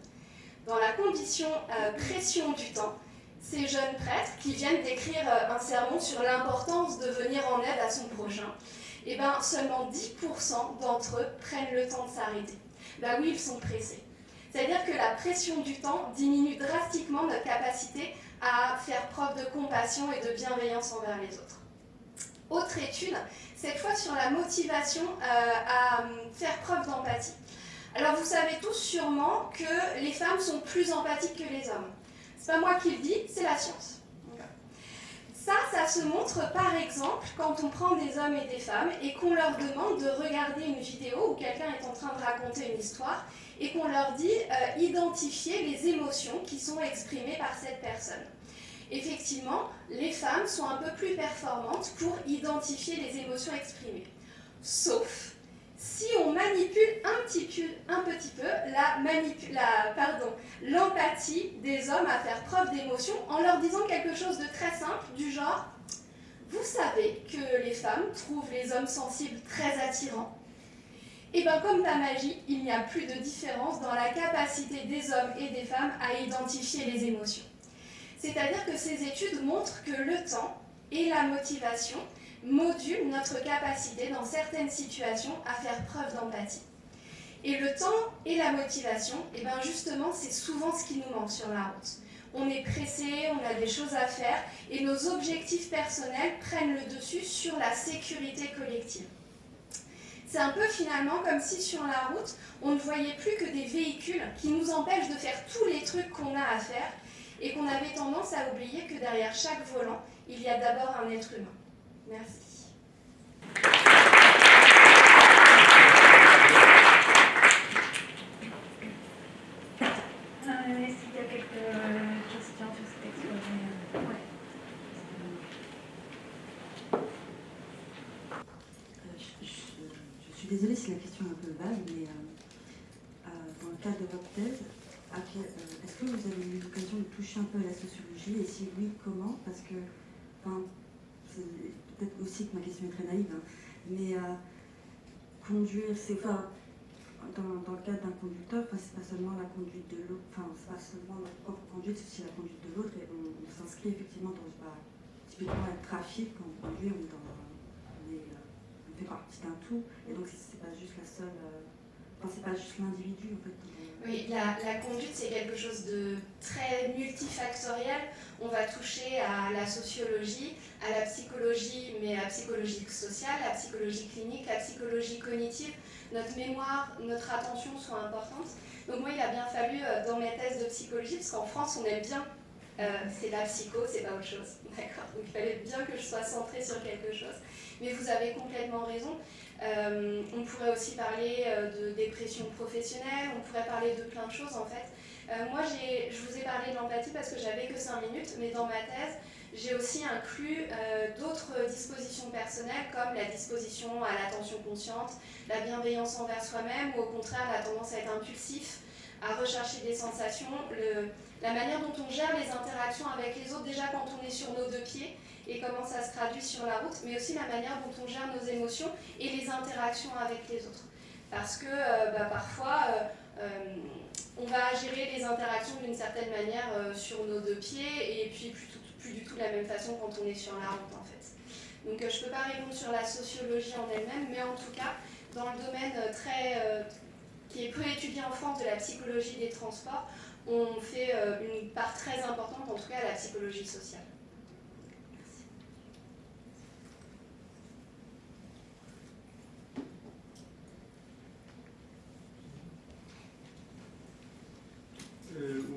Dans la condition euh, pression du temps, ces jeunes prêtres qui viennent d'écrire euh, un sermon sur l'importance de venir en aide à son prochain, et ben seulement 10% d'entre eux prennent le temps de s'arrêter bah oui, ils sont pressés. C'est-à-dire que la pression du temps diminue drastiquement notre capacité à faire preuve de compassion et de bienveillance envers les autres. Autre étude, cette fois sur la motivation euh, à faire preuve d'empathie. Alors vous savez tous sûrement que les femmes sont plus empathiques que les hommes. C'est pas moi qui le dis, c'est la science. Ça, ça se montre par exemple quand on prend des hommes et des femmes et qu'on leur demande de regarder une vidéo où quelqu'un est en train de raconter une histoire et qu'on leur dit euh, identifier les émotions qui sont exprimées par cette personne. Effectivement, les femmes sont un peu plus performantes pour identifier les émotions exprimées. Sauf si on manipule un petit peu, un petit peu l'empathie des hommes à faire preuve d'émotion en leur disant quelque chose de très simple du genre vous savez que les femmes trouvent les hommes sensibles très attirants et eh bien comme ta magie, il n'y a plus de différence dans la capacité des hommes et des femmes à identifier les émotions. C'est-à-dire que ces études montrent que le temps et la motivation module notre capacité dans certaines situations à faire preuve d'empathie. Et le temps et la motivation, et eh bien justement, c'est souvent ce qui nous manque sur la route. On est pressé, on a des choses à faire, et nos objectifs personnels prennent le dessus sur la sécurité collective. C'est un peu finalement comme si sur la route, on ne voyait plus que des véhicules qui nous empêchent de faire tous les trucs qu'on a à faire, et qu'on avait tendance à oublier que derrière chaque volant, il y a d'abord un être humain. Merci. Euh, je suis désolée si la question est un peu vague, mais euh, euh, dans le cadre de votre thèse, est-ce que vous avez eu l'occasion de toucher un peu à la sociologie? Et si oui, comment? Parce que peut-être aussi que ma question est très naïve, hein, mais conduire, c'est enfin, dans, le cadre d'un conducteur, c'est pas seulement la conduite de l'autre, enfin, c'est pas seulement notre propre conduite, c'est aussi la conduite de l'autre, et on, s'inscrit effectivement dans, bah, typiquement le trafic, quand on conduit, on, dans, on, est, on fait partie d'un tout, et donc c'est pas juste la seule, euh, enfin, c'est pas juste l'individu. Oui, la, conduite, c'est quelque chose de très multifactoriel. On va toucher à la sociologie, à la psychologie, mais à la psychologie sociale, la psychologie clinique, la psychologie cognitive. Notre mémoire, notre attention sont importantes. Donc moi, il a bien fallu, euh, dans mes thèses de psychologie, parce qu'en France, on aime bien, euh, c'est la psycho, c'est pas autre chose. D'accord? Donc il fallait bien que je sois centrée sur quelque chose. Mais vous avez complètement raison. Euh, on pourrait aussi parler de dépression professionnelle, on pourrait parler de plein de choses en fait. moi, je vous ai parlé de l'empathie parce que j'avais que 5 minutes, mais dans ma thèse, j'ai aussi inclus euh, d'autres dispositions personnelles comme la disposition à l'attention consciente, la bienveillance envers soi-même ou au contraire la tendance à être impulsif, à rechercher des sensations, la manière dont on gère les interactions avec les autres déjà quand on est sur nos deux pieds et comment ça se traduit sur la route, mais aussi la manière dont on gère nos émotions et les interactions avec les autres. Parce que euh, bah, parfois, euh, on va gérer les interactions d'une certaine manière sur nos deux pieds et puis plus du tout de la même façon quand on est sur la route en fait. Donc euh, je ne peux pas répondre sur la sociologie en elle-même, mais en tout cas, dans le domaine euh, très, euh, qui est peu étudié en France de la psychologie des transports, on fait une part très importante, en tout cas, à la psychologie sociale.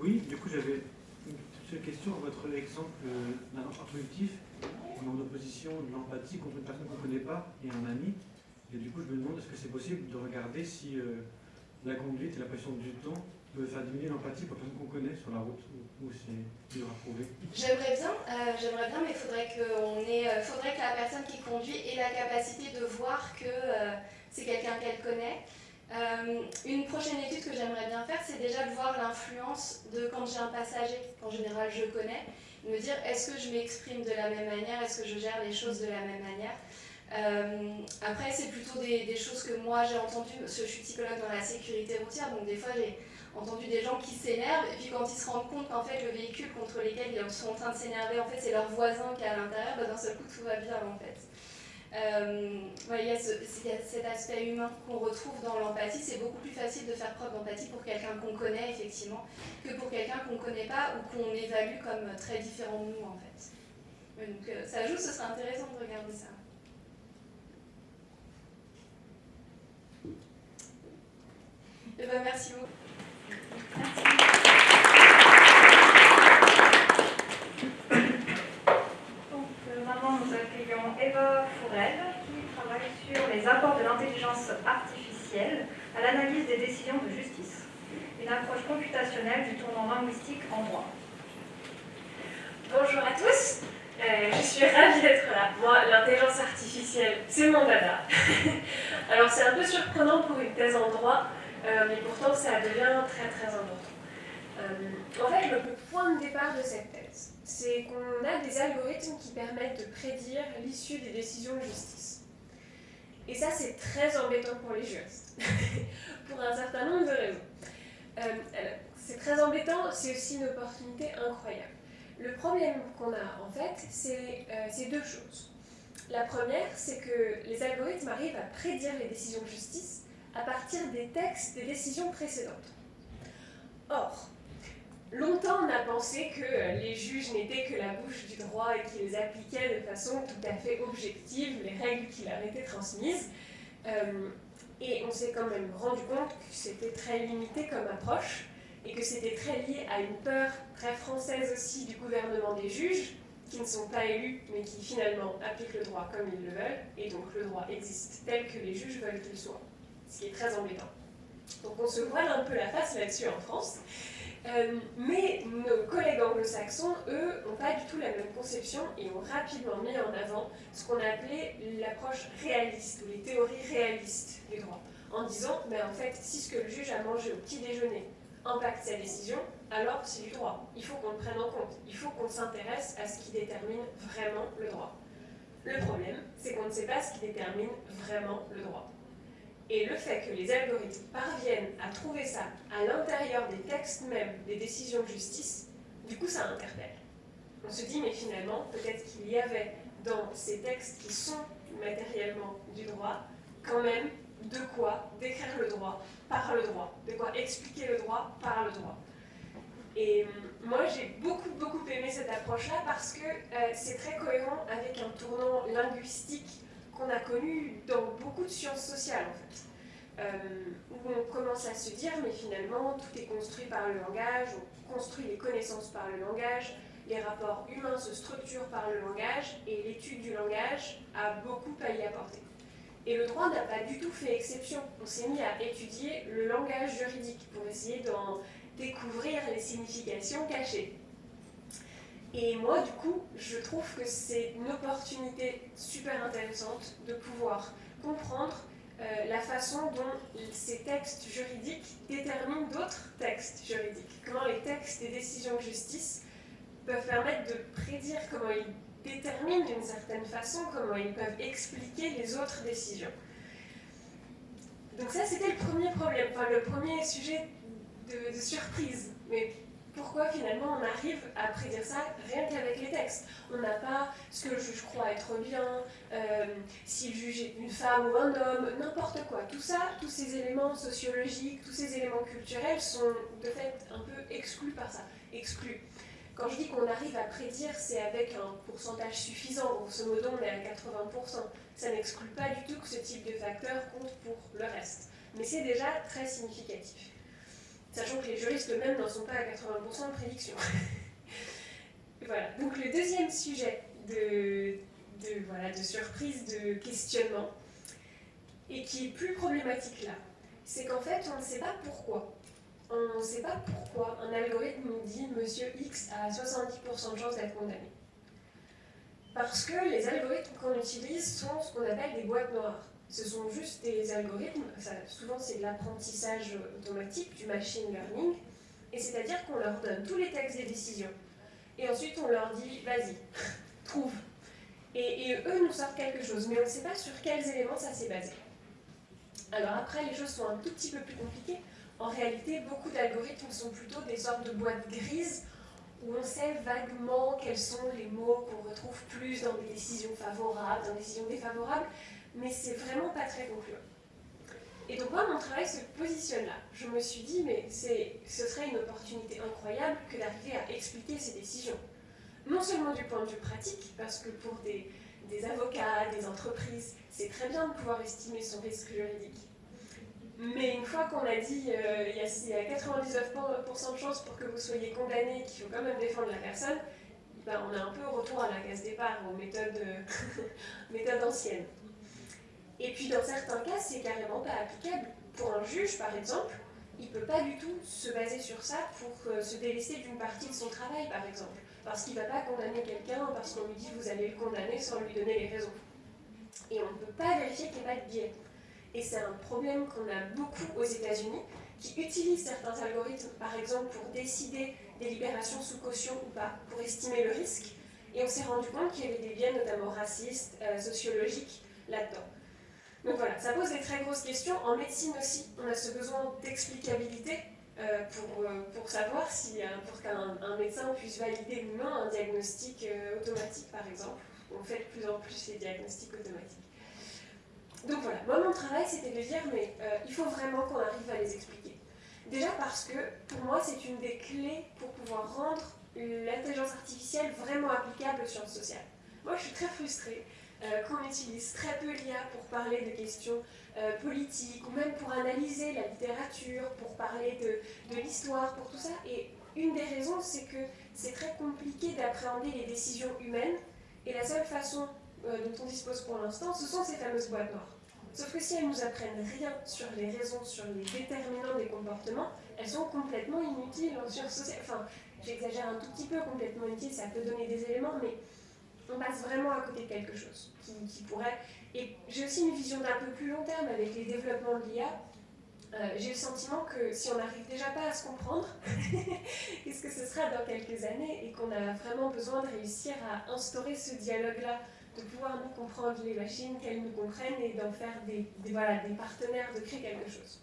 oui, du coup j'avais question, votre exemple d'un productif, on est en opposition de l'empathie contre une personne qu'on ne connaît pas et un ami. Et du coup, je me demande est-ce que c'est possible de regarder si euh, la conduite et la pression du temps peuvent faire diminuer l'empathie pour une personne qu'on connaît sur la route ou, c'est dur à prouver? J'aimerais bien, euh, bien, mais il faudrait, euh, faudrait que la personne qui conduit ait la capacité de voir que c'est quelqu'un qu'elle connaît. Euh, une prochaine étude que j'aimerais bien faire, c'est déjà de voir l'influence de quand j'ai un passager, qu'en général je connais, me dire est-ce que je m'exprime de la même manière, est-ce que je gère les choses de la même manière? Euh, après, c'est plutôt des, choses que moi j'ai entendues, parce que je suis psychologue dans la sécurité routière, donc des fois j'ai entendu des gens qui s'énervent, et puis quand ils se rendent compte qu'en fait le véhicule contre lequel ils sont en train de s'énerver, en fait c'est leur voisin qui est à l'intérieur, bah, d'un seul coup tout va bien en fait. Euh, il, y a cet aspect humain qu'on retrouve dans l'empathie. C'est beaucoup plus facile de faire preuve d'empathie pour quelqu'un qu'on connaît, effectivement, que pour quelqu'un qu'on ne connaît pas ou qu'on évalue comme très différent de nous, en fait. Donc euh, ça joue, ce serait intéressant de regarder ça. Et eh ben, merci beaucoup. Qui travaille sur les apports de l'intelligence artificielle à l'analyse des décisions de justice, une approche computationnelle du tournant linguistique en droit. Bonjour à tous, euh, je suis ravie d'être là. Moi, l'intelligence artificielle, c'est mon dada. Alors c'est un peu surprenant pour une thèse en droit, euh, mais pourtant ça devient très très important. Euh, en fait, le point de départ de cette thèse, c'est qu'on a des algorithmes qui permettent de prédire l'issue des décisions de justice. Et ça, c'est très embêtant pour les juristes, pour un certain nombre de raisons. Euh, c'est très embêtant, c'est aussi une opportunité incroyable. Le problème qu'on a, en fait, euh, c'est deux choses. La première, c'est que les algorithmes arrivent à prédire les décisions de justice à partir des textes des décisions précédentes. Or, Longtemps, on a pensé que euh, les juges n'étaient que la bouche du droit et qu'ils appliquaient de façon tout à fait objective les règles qui leur étaient transmises. Euh, et on s'est quand même rendu compte que c'était très limité comme approche et que c'était très lié à une peur très française aussi du gouvernement des juges, qui ne sont pas élus, mais qui finalement appliquent le droit comme ils le veulent, et donc le droit existe tel que les juges veulent qu'il soit, ce qui est très embêtant. Donc on se voile un peu la face là-dessus en France, Euh, mais nos collègues anglo-saxons, eux, n'ont pas du tout la même conception et ont rapidement mis en avant ce qu'on appelait l'approche réaliste ou les théories réalistes du droit, en disant, mais en fait, si ce que le juge a mangé au petit déjeuner impacte sa décision, alors c'est du droit. Il faut qu'on le prenne en compte. Il faut qu'on s'intéresse à ce qui détermine vraiment le droit. Le problème, c'est qu'on ne sait pas ce qui détermine vraiment le droit. Et le fait que les algorithmes parviennent à trouver ça à l'intérieur des textes même des décisions de justice, du coup ça interpelle. On se dit, mais finalement, peut-être qu'il y avait dans ces textes qui sont matériellement du droit, quand même de quoi décrire le droit par le droit, de quoi expliquer le droit par le droit. Et hum, moi, j'ai beaucoup, beaucoup aimé cette approche-là parce que euh, c'est très cohérent avec un tournant linguistique qu'on a connu dans beaucoup de sciences sociales, en fait. Euh, où on commence à se dire, mais finalement, tout est construit par le langage, on construit les connaissances par le langage, les rapports humains se structurent par le langage, et l'étude du langage a beaucoup à y apporter. Et le droit n'a pas du tout fait exception. On s'est mis à étudier le langage juridique pour essayer d'en découvrir les significations cachées. Et moi, du coup, je trouve que c'est une opportunité super intéressante de pouvoir comprendre euh, la façon dont ces textes juridiques déterminent d'autres textes juridiques. Comment les textes des décisions de justice peuvent permettre de prédire comment ils déterminent d'une certaine façon, comment ils peuvent expliquer les autres décisions. Donc ça, c'était le premier problème, enfin le premier sujet de, surprise. Mais pourquoi finalement on arrive à prédire ça rien qu'avec les textes On n'a pas ce que le juge croit être bien, euh, s'il juge une femme ou un homme, n'importe quoi. Tout ça, tous ces éléments sociologiques, tous ces éléments culturels sont de fait un peu exclus par ça. Exclus. Quand je dis qu'on arrive à prédire, c'est avec un pourcentage suffisant. Grosso modo, on est à 80%. Ça n'exclut pas du tout que ce type de facteur compte pour le reste. Mais c'est déjà très significatif. Sachant que les juristes eux-mêmes n'en sont pas à 80% de prédiction. voilà. Donc le deuxième sujet de, voilà, de surprise, de questionnement, et qui est plus problématique là, c'est qu'en fait, on ne sait pas pourquoi. On ne sait pas pourquoi un algorithme nous dit Monsieur X a 70% de chance d'être condamné. Parce que les algorithmes qu'on utilise sont ce qu'on appelle des boîtes noires ce sont juste des algorithmes, souvent c'est de l'apprentissage automatique, du machine learning, et c'est-à-dire qu'on leur donne tous les textes des décisions, et ensuite on leur dit, vas-y, trouve. Et, eux nous sortent quelque chose, mais on ne sait pas sur quels éléments ça s'est basé. Alors après, les choses sont un tout petit peu plus compliquées. En réalité, beaucoup d'algorithmes sont plutôt des sortes de boîtes grises où on sait vaguement quels sont les mots qu'on retrouve plus dans des décisions favorables, dans des décisions défavorables, mais c'est vraiment pas très concluant. Et donc moi, mon travail se positionne là. Je me suis dit, mais ce serait une opportunité incroyable que d'arriver à expliquer ces décisions. Non seulement du point de vue pratique, parce que pour des, avocats, des entreprises, c'est très bien de pouvoir estimer son risque juridique. Mais une fois qu'on a dit euh, il y a 99% de chances pour que vous soyez condamné, qu'il faut quand même défendre la personne, ben, on est un peu retour à la case départ, aux méthodes anciennes. Et puis dans certains cas, c'est carrément pas applicable. Pour un juge, par exemple, il ne peut pas du tout se baser sur ça pour euh, se délester d'une partie de son travail, par exemple. Parce qu'il ne va pas condamner quelqu'un parce qu'on lui dit vous allez le condamner sans lui donner les raisons. Et on ne peut pas vérifier qu'il n'y a pas de biais. Et c'est un problème qu'on a beaucoup aux États-Unis, qui utilisent certains algorithmes, par exemple, pour décider des libérations sous caution ou pas, pour estimer le risque. Et on s'est rendu compte qu'il y avait des biais, notamment racistes, euh, sociologiques, là-dedans. Donc voilà, ça pose des très grosses questions. En médecine aussi, on a ce besoin d'explicabilité euh, pour, euh, pour savoir si, euh, pour qu'un médecin puisse valider ou non un diagnostic automatique, par exemple. On fait de plus en plus ces diagnostics automatiques. Donc voilà, moi mon travail c'était de dire, mais il faut vraiment qu'on arrive à les expliquer. Déjà parce que pour moi c'est une des clés pour pouvoir rendre l'intelligence artificielle vraiment applicable aux sciences sociales. Moi je suis très frustrée euh, qu'on utilise très peu l'IA pour parler de questions euh, politiques ou même pour analyser la littérature, pour parler de, de l'histoire, pour tout ça. Et une des raisons, c'est que c'est très compliqué d'appréhender les décisions humaines et la seule façon euh, dont on dispose pour l'instant, ce sont ces fameuses boîtes noires. Sauf que si elles nous apprennent rien sur les raisons, sur les déterminants des comportements, elles sont complètement inutiles en sciences sociales. Enfin, j'exagère un tout petit peu, complètement inutiles, ça peut donner des éléments, mais on passe vraiment à côté de quelque chose qui, pourrait... Et j'ai aussi une vision d'un peu plus long terme avec les développements de l'IA. Euh, j'ai le sentiment que si on n'arrive déjà pas à se comprendre, qu'est-ce que ce sera dans quelques années et qu'on a vraiment besoin de réussir à instaurer ce dialogue-là, de pouvoir nous comprendre les machines, qu'elles nous comprennent et d'en faire des, voilà, des partenaires, de créer quelque chose.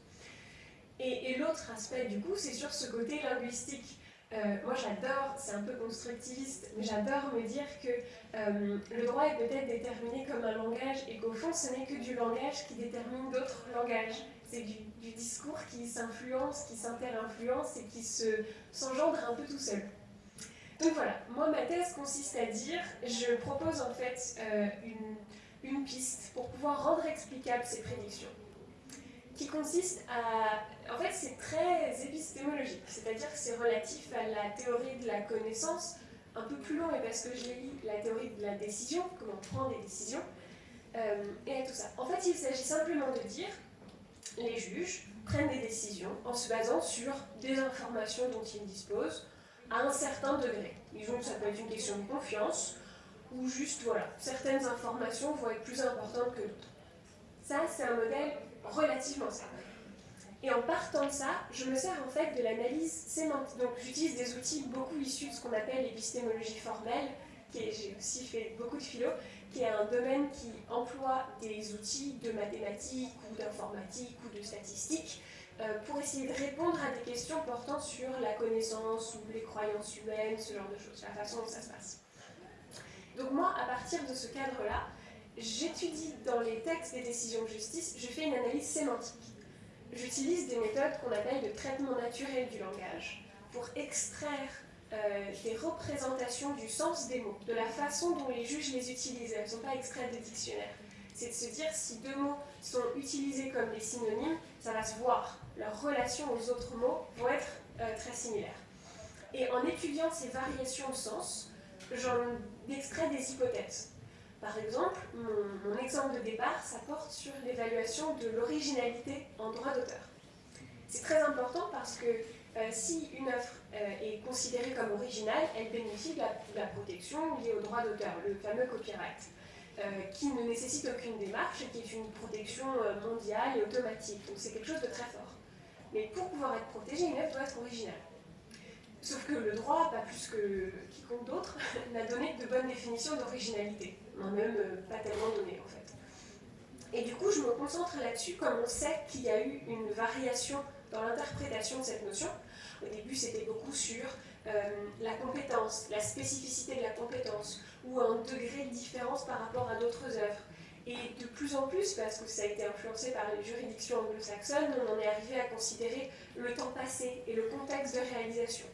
Et, et l'autre aspect du coup, c'est sur ce côté linguistique. Euh, moi j'adore, c'est un peu constructiviste, mais j'adore me dire que euh, le droit est peut-être déterminé comme un langage et qu'au fond ce n'est que du langage qui détermine d'autres langages. C'est du, discours qui s'influence, qui s'inter-influence et qui se, s'engendre un peu tout seul. Donc voilà, moi ma thèse consiste à dire, je propose en fait euh, une, une piste pour pouvoir rendre explicables ces prédictions qui consiste à... En fait, c'est très épistémologique, c'est-à-dire que c'est relatif à la théorie de la connaissance, un peu plus long, et parce que j'ai lu la théorie de la décision, comment prendre des décisions, euh, et à tout ça. En fait, il s'agit simplement de dire, les juges prennent des décisions en se basant sur des informations dont ils disposent, à un certain degré. Disons que ça peut être une question de confiance, ou juste, voilà, certaines informations vont être plus importantes que d'autres. Ça, c'est un modèle relativement simple. Et en partant de ça, je me sers en fait de l'analyse sémantique. Donc j'utilise des outils beaucoup issus de ce qu'on appelle l'épistémologie formelle, j'ai aussi fait beaucoup de philo, qui est un domaine qui emploie des outils de mathématiques ou d'informatique ou de statistiques euh, pour essayer de répondre à des questions portant sur la connaissance ou les croyances humaines, ce genre de choses, la façon dont ça se passe. Donc moi, à partir de ce cadre-là, j'étudie dans les textes des décisions de justice, je fais une analyse sémantique. J'utilise des méthodes qu'on appelle de traitement naturel du langage pour extraire euh, des représentations du sens des mots, de la façon dont les juges les utilisent. Elles ne sont pas extraites des dictionnaires. C'est de se dire si deux mots sont utilisés comme des synonymes, ça va se voir. Leur relation aux autres mots vont être euh, très similaires. Et en étudiant ces variations de sens, j'en extrais des hypothèses. Par exemple, mon, exemple de départ, ça porte sur l'évaluation de l'originalité en droit d'auteur. C'est très important parce que euh, si une œuvre euh, est considérée comme originale, elle bénéficie de la, protection liée au droit d'auteur, le fameux copyright, euh, qui ne nécessite aucune démarche et qui est une protection mondiale et automatique. Donc c'est quelque chose de très fort. Mais pour pouvoir être protégée, une œuvre doit être originale. Sauf que le droit, pas plus que quiconque d'autre, n'a donné de bonnes définitions d'originalité. Euh, pas tellement donné en fait. Et du coup, je me concentre là-dessus, comme on sait qu'il y a eu une variation dans l'interprétation de cette notion. Au début, c'était beaucoup sur euh, la compétence, la spécificité de la compétence, ou un degré de différence par rapport à d'autres œuvres. Et de plus en plus, parce que ça a été influencé par les juridictions anglo-saxonnes, on en est arrivé à considérer le temps passé et le contexte de réalisation.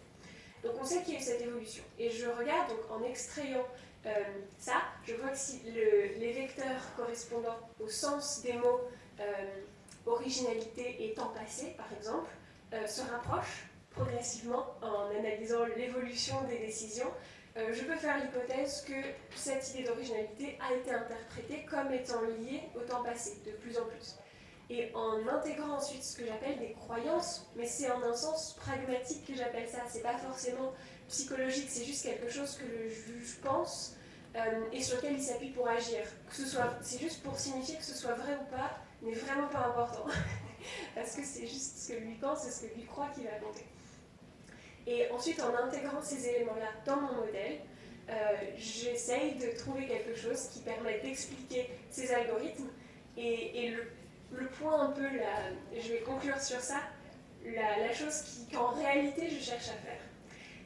Donc on sait qu'il y a eu cette évolution. Et je regarde, donc en extrayant euh, ça, je vois que si le, les vecteurs correspondant au sens des mots euh, originalité et temps passé, par exemple, euh, se rapprochent progressivement en analysant l'évolution des décisions. Je peux faire l'hypothèse que cette idée d'originalité a été interprétée comme étant liée au temps passé, de plus en plus. Et en intégrant ensuite ce que j'appelle des croyances, mais c'est en un sens pragmatique que j'appelle ça, c'est pas forcément psychologique, c'est juste quelque chose que le juge pense euh, et sur lequel il s'appuie pour agir. Que ce c'est juste pour signifier que ce soit vrai ou pas, n'est vraiment pas important. Parce que c'est juste ce que lui pense et ce que lui croit qu'il va compter. Et ensuite, en intégrant ces éléments-là dans mon modèle, euh, j'essaye de trouver quelque chose qui permette d'expliquer ces algorithmes. Et le, le, point un peu, là, je vais conclure sur ça, la, la chose qu'en réalité je cherche à faire,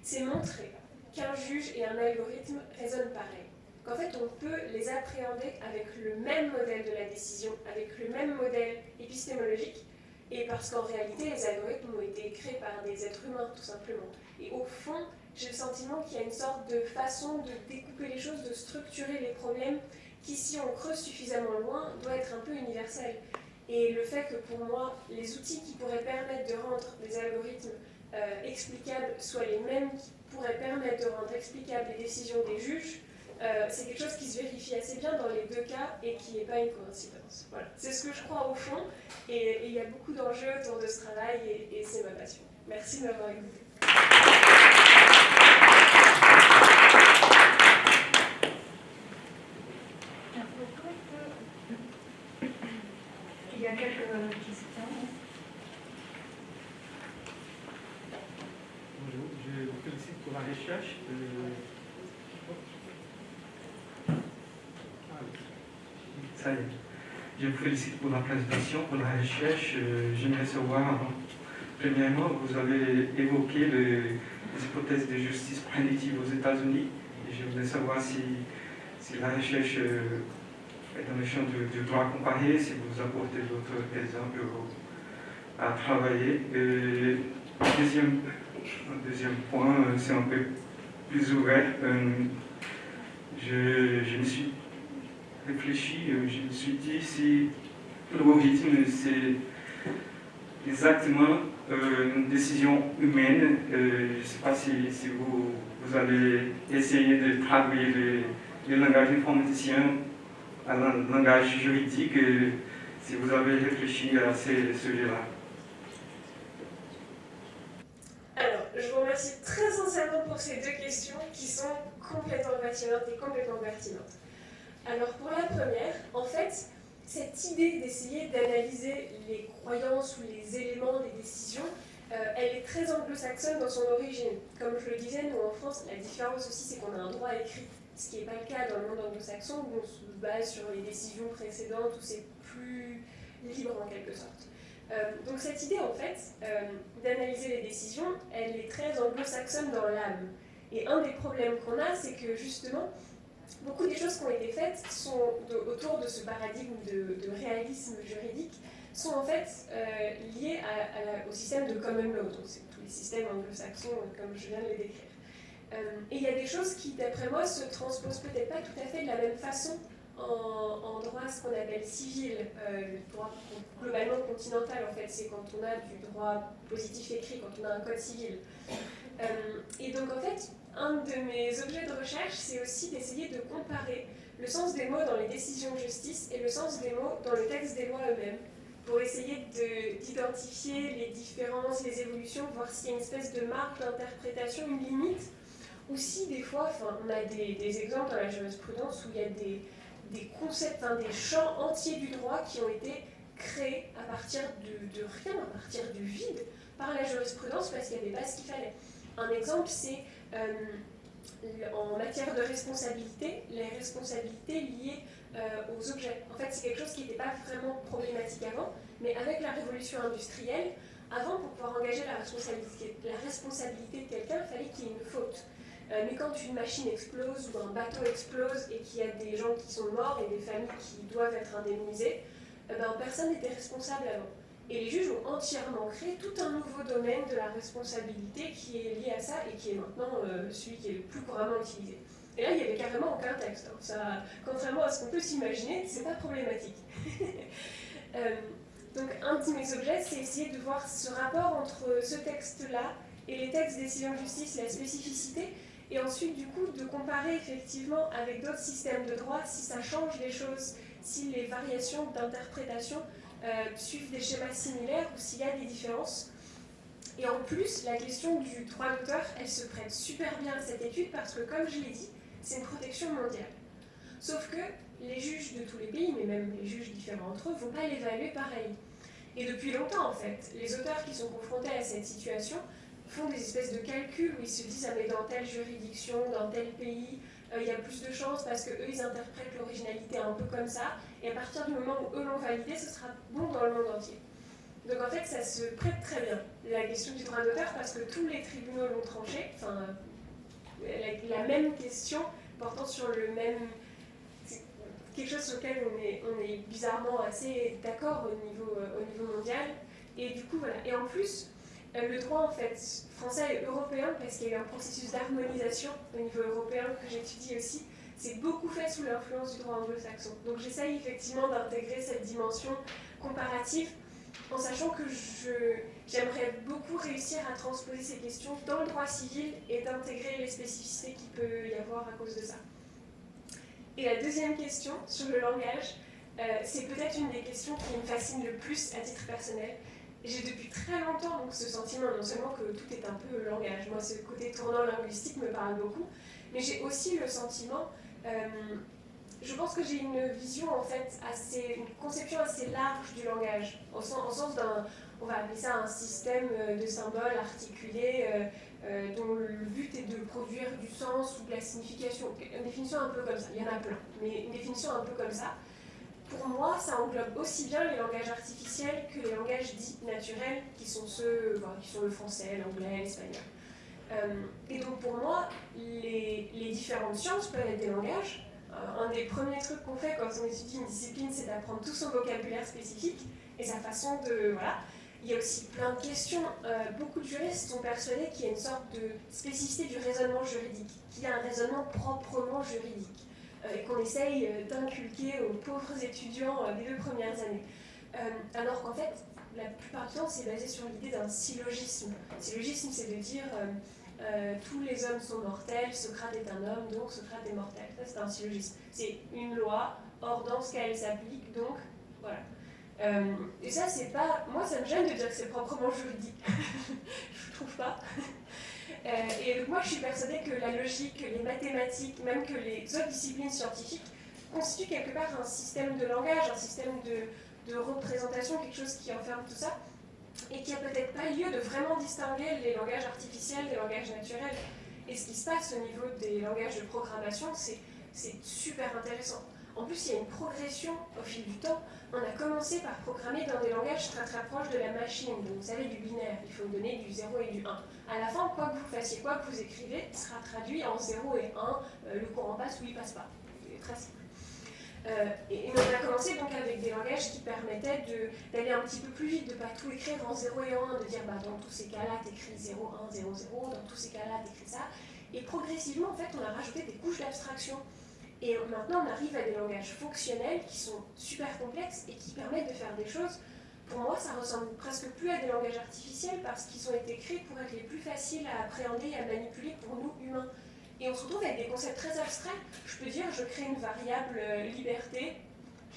c'est montrer qu'un juge et un algorithme raisonnent pareil. Qu'en fait, on peut les appréhender avec le même modèle de la décision, avec le même modèle épistémologique, et parce qu'en réalité, les algorithmes ont été créés par des êtres humains, tout simplement. Et au fond, j'ai le sentiment qu'il y a une sorte de façon de découper les choses, de structurer les problèmes, qui, si on creuse suffisamment loin, doit être un peu universel. Et le fait que pour moi, les outils qui pourraient permettre de rendre les algorithmes euh, explicables soient les mêmes qui pourraient permettre de rendre explicables les décisions des juges, euh, c'est quelque chose qui se vérifie assez bien dans les deux cas et qui n'est pas une coïncidence. Voilà. C'est ce que je crois au fond, et, il y a beaucoup d'enjeux autour de ce travail, et, c'est ma passion. Merci de m'avoir écouté. Il y a quelques questions. Bonjour, je vous félicite pour la recherche. Ça y est. Je vous félicite pour la présentation, pour la recherche. Euh, j'aimerais savoir, premièrement, vous avez évoqué les, hypothèses de justice prédictive aux États-Unis. Voudrais savoir si, si la recherche euh, est dans le champ du, droit comparé, si vous apportez d'autres exemples à travailler. Et, deuxième, deuxième point, euh, c'est un peu plus ouvert. Je, je me suis réfléchi, euh, je me suis dit si l'algorithme c'est exactement euh, une décision humaine, euh, je ne sais pas si, vous, vous, allez essayer de traduire le, langage informaticien à un langage juridique, si vous avez réfléchi à ces sujets-là. Alors, je vous remercie très sincèrement pour ces deux questions qui sont complètement passionnantes et complètement pertinentes. Alors pour la première, en fait, cette idée d'essayer d'analyser les croyances ou les éléments des décisions, euh, elle est très anglo-saxonne dans son origine. Comme je le disais, nous en France, la différence aussi c'est qu'on a un droit écrit, ce qui n'est pas le cas dans le monde anglo-saxon où on se base sur les décisions précédentes, où c'est plus libre en quelque sorte. Euh, donc cette idée en fait euh, d'analyser les décisions, elle est très anglo-saxonne dans l'âme. Et un des problèmes qu'on a, c'est que justement, beaucoup des choses qui ont été faites sont autour de ce paradigme de, réalisme juridique sont en fait euh, liées au système de common law, donc c'est tous les systèmes anglo-saxons comme je viens de les décrire. Euh, et il y a des choses qui, d'après moi, se transposent peut-être pas tout à fait de la même façon en, droit, ce qu'on appelle civil, le droit globalement continental, en fait, c'est quand on a du droit positif écrit, quand on a un code civil. et donc, en fait, un de mes objets de recherche, c'est aussi d'essayer de comparer le sens des mots dans les décisions de justice et le sens des mots dans le texte des lois eux-mêmes, pour essayer d'identifier les différences, les évolutions, voir s'il y a une espèce de marque d'interprétation, une limite, ou si des fois, on a des, exemples dans la jurisprudence où il y a des, des concepts, des champs entiers du droit qui ont été créés à partir de, de rien, à partir du vide, par la jurisprudence parce qu'il n'y avait pas ce qu'il fallait. Un exemple, c'est euh, en matière de responsabilité, les responsabilités liées euh, aux objets. En fait, c'est quelque chose qui n'était pas vraiment problématique avant, mais avec la révolution industrielle, avant, pour pouvoir engager la responsabilité de quelqu'un, il fallait qu'il y ait une faute. Euh, mais quand une machine explose ou un bateau explose et qu'il y a des gens qui sont morts et des familles qui doivent être indemnisées, ben, personne n'était responsable avant. Et les juges ont entièrement créé tout un nouveau domaine de la responsabilité qui est lié à ça et qui est maintenant euh, celui qui est le plus couramment utilisé. Et là, il n'y avait carrément aucun texte. Hein. Ça, contrairement à ce qu'on peut s'imaginer, c'est pas problématique. Euh, donc, un de mes objets, c'est essayer de voir ce rapport entre ce texte-là et les textes des de justice, la spécificité, et ensuite, du coup, de comparer effectivement avec d'autres systèmes de droit si ça change les choses, si les variations d'interprétation euh, suivent des schémas similaires ou s'il y a des différences. Et en plus, la question du droit d'auteur, elle se prête super bien à cette étude parce que, comme je l'ai dit, c'est une protection mondiale. Sauf que les juges de tous les pays, mais même les juges différents entre eux, ne vont pas l'évaluer pareil. Et depuis longtemps, en fait, les auteurs qui sont confrontés à cette situation font des espèces de calculs où ils se disent ah mais dans telle juridiction, dans tel pays, euh, il y a plus de chances parce qu'eux, ils interprètent l'originalité un peu comme ça, et à partir du moment où eux l'ont validé, ce sera bon dans le monde entier. Donc en fait, ça se prête très bien, la question du droit d'auteur, parce que tous les tribunaux l'ont tranché, enfin, la, même question portant sur le même... quelque chose sur lequel on est, on est bizarrement assez d'accord au niveau, euh, au niveau mondial, et du coup, voilà. Et en plus, euh, le droit en fait français et européen, parce qu'il y a un processus d'harmonisation au niveau européen que j'étudie aussi, c'est beaucoup fait sous l'influence du droit anglo-saxon. Donc j'essaye effectivement d'intégrer cette dimension comparative en sachant que j'aimerais beaucoup réussir à transposer ces questions dans le droit civil et d'intégrer les spécificités qu'il peut y avoir à cause de ça. Et la deuxième question sur le langage, euh, c'est peut-être une des questions qui me fascine le plus à titre personnel. J'ai depuis très longtemps donc, ce sentiment non seulement que tout est un peu langage, moi ce côté tournant linguistique me parle beaucoup, mais j'ai aussi le sentiment, euh, je pense que j'ai une vision en fait assez, une conception assez large du langage, au sens, d'un, on va appeler ça un système euh, de symboles articulés dont le but est de produire du sens ou de la signification. Une définition un peu comme ça, il y en a plein, mais une définition un peu comme ça pour moi, ça englobe aussi bien les langages artificiels que les langages dits naturels, qui sont ceux, qui sont le français, l'anglais, l'espagnol. Euh, et donc pour moi, les, différentes sciences peuvent être des langages. Euh, un des premiers trucs qu'on fait quand on étudie une discipline, c'est d'apprendre tout son vocabulaire spécifique et sa façon de... Voilà. Il y a aussi plein de questions. Euh, beaucoup de juristes sont persuadés qu'il y a une sorte de spécificité du raisonnement juridique, qu'il y a un raisonnement proprement juridique. Euh, et qu'on essaye euh, d'inculquer aux pauvres étudiants euh, des deux premières années. alors qu'en fait, la plupart du temps, c'est basé sur l'idée d'un syllogisme. Syllogisme, c'est de dire tous les hommes sont mortels, Socrate est un homme, donc Socrate est mortel. Ça, c'est un syllogisme. C'est une loi, or dans ce cas, elle s'applique, donc voilà. et ça, c'est pas. Moi, ça me gêne de dire que c'est proprement juridique. Je trouve pas. Euh, et donc moi, je suis persuadée que la logique, les mathématiques, même que les autres disciplines scientifiques, constituent quelque part un système de langage, un système de, représentation, quelque chose qui enferme tout ça, et qui a peut-être pas lieu de vraiment distinguer les langages artificiels des langages naturels. Et ce qui se passe au niveau des langages de programmation, c'est super intéressant. En plus, il y a une progression au fil du temps. On a commencé par programmer dans des langages très très proches de la machine. Donc, vous savez, du binaire, il faut donner du 0 et du 1. À la fin, quoi que vous fassiez, quoi que vous écrivez, sera traduit en 0 et 1. Euh, le courant passe ou il passe pas. C'est très simple. Euh, et, on a commencé donc avec des langages qui permettaient d'aller un petit peu plus vite, de ne pas tout écrire en 0 et 1, de dire bah, dans tous ces cas-là, tu écris 0, 1, 0, 0, dans tous ces cas-là, tu écris ça. Et progressivement, en fait, on a rajouté des couches d'abstraction et maintenant, on arrive à des langages fonctionnels qui sont super complexes et qui permettent de faire des choses. Pour moi, ça ressemble presque plus à des langages artificiels parce qu'ils ont été créés pour être les plus faciles à appréhender et à manipuler pour nous humains. Et on se retrouve avec des concepts très abstraits. Je peux dire, je crée une variable euh, liberté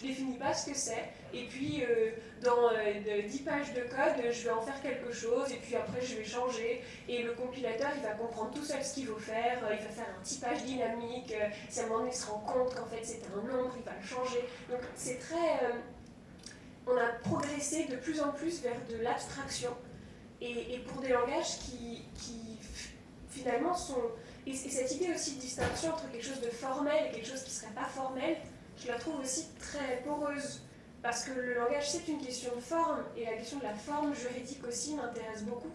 je définis pas ce que c'est, et puis euh, dans 10 euh, pages de code, je vais en faire quelque chose, et puis après je vais changer, et le compilateur il va comprendre tout seul ce qu'il faut faire, euh, il va faire un typage dynamique, si à un moment donné il se rend compte qu'en fait c'est un nombre, il va le changer. Donc c'est très... on a progressé de plus en plus vers de l'abstraction, et, pour des langages qui, finalement sont... Et, cette idée aussi de distinction entre quelque chose de formel et quelque chose qui ne serait pas formel, je la trouve aussi très poreuse, parce que le langage, c'est une question de forme, et la question de la forme juridique aussi m'intéresse beaucoup.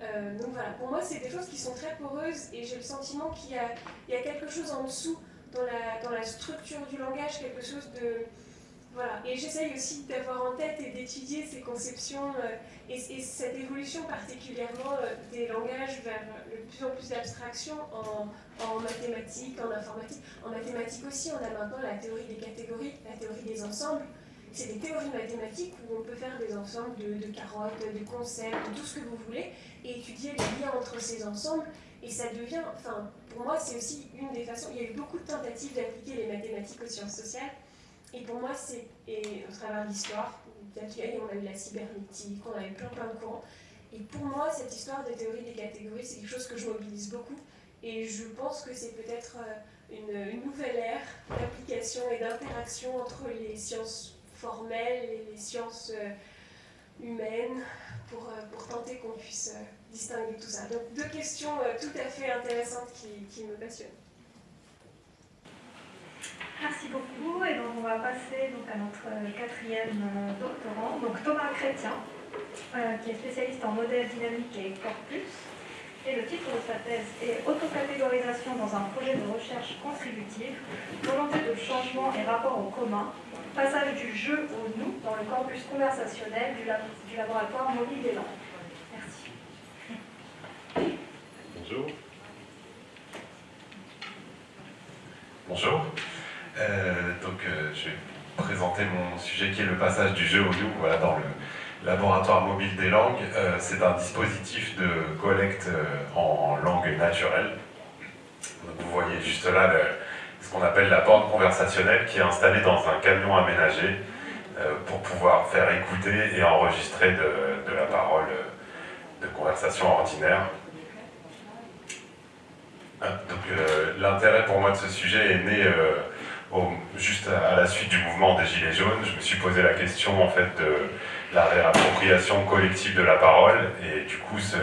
Euh, donc voilà, pour moi, c'est des choses qui sont très poreuses, et j'ai le sentiment qu'il y, a quelque chose en dessous dans la structure du langage, quelque chose de... Et j'essaye aussi d'avoir en tête et d'étudier ces conceptions euh, et, cette évolution particulièrement euh, des langages vers de plus en plus d'abstraction en, en mathématiques, en informatique. En mathématiques aussi, on a maintenant la théorie des catégories, la théorie des ensembles. C'est des théories mathématiques où on peut faire des ensembles de, carottes, de concepts, de tout ce que vous voulez, et étudier les liens entre ces ensembles. Et ça devient, enfin, pour moi, c'est aussi une des façons. Il y a eu beaucoup de tentatives d'appliquer les mathématiques aux sciences sociales. Et pour moi, c'est, au travers de l'histoire, on a eu la cybernétique, on a eu plein plein de courants. Et pour moi, cette histoire des théories des catégories, c'est quelque chose que je mobilise beaucoup et je pense que c'est peut-être euh, une, nouvelle ère d'application et d'interaction entre les sciences formelles et les sciences euh, humaines pour, euh, pour tenter qu'on puisse distinguer tout ça. Donc deux questions tout à fait intéressantes qui me passionnent. Merci beaucoup. Et donc on va passer donc, à notre quatrième doctorant, donc Thomas Chrétien, qui est spécialiste en modèle dynamique et corpus. Et le titre de sa thèse est Autocatégorisation dans un projet de recherche contributive, volonté de changement et rapport au commun, passage du jeu au nous dans le corpus conversationnel du, laboratoire mobile des langues. Merci. Bonjour. Bonjour. Euh, donc, euh, je vais présenter mon sujet qui est le passage du jeu au nous voilà, dans le Laboratoire mobile des langues, euh, c'est un dispositif de collecte en langue naturelle. vous voyez juste là ce qu'on appelle la borne conversationnelle qui est installée dans un camion aménagé pour pouvoir faire écouter et enregistrer de, la parole de conversation ordinaire. Donc l'intérêt pour moi de ce sujet est né juste à la suite du mouvement des Gilets jaunes, je me suis posé la question en fait de la réappropriation collective de la parole et du coup ce,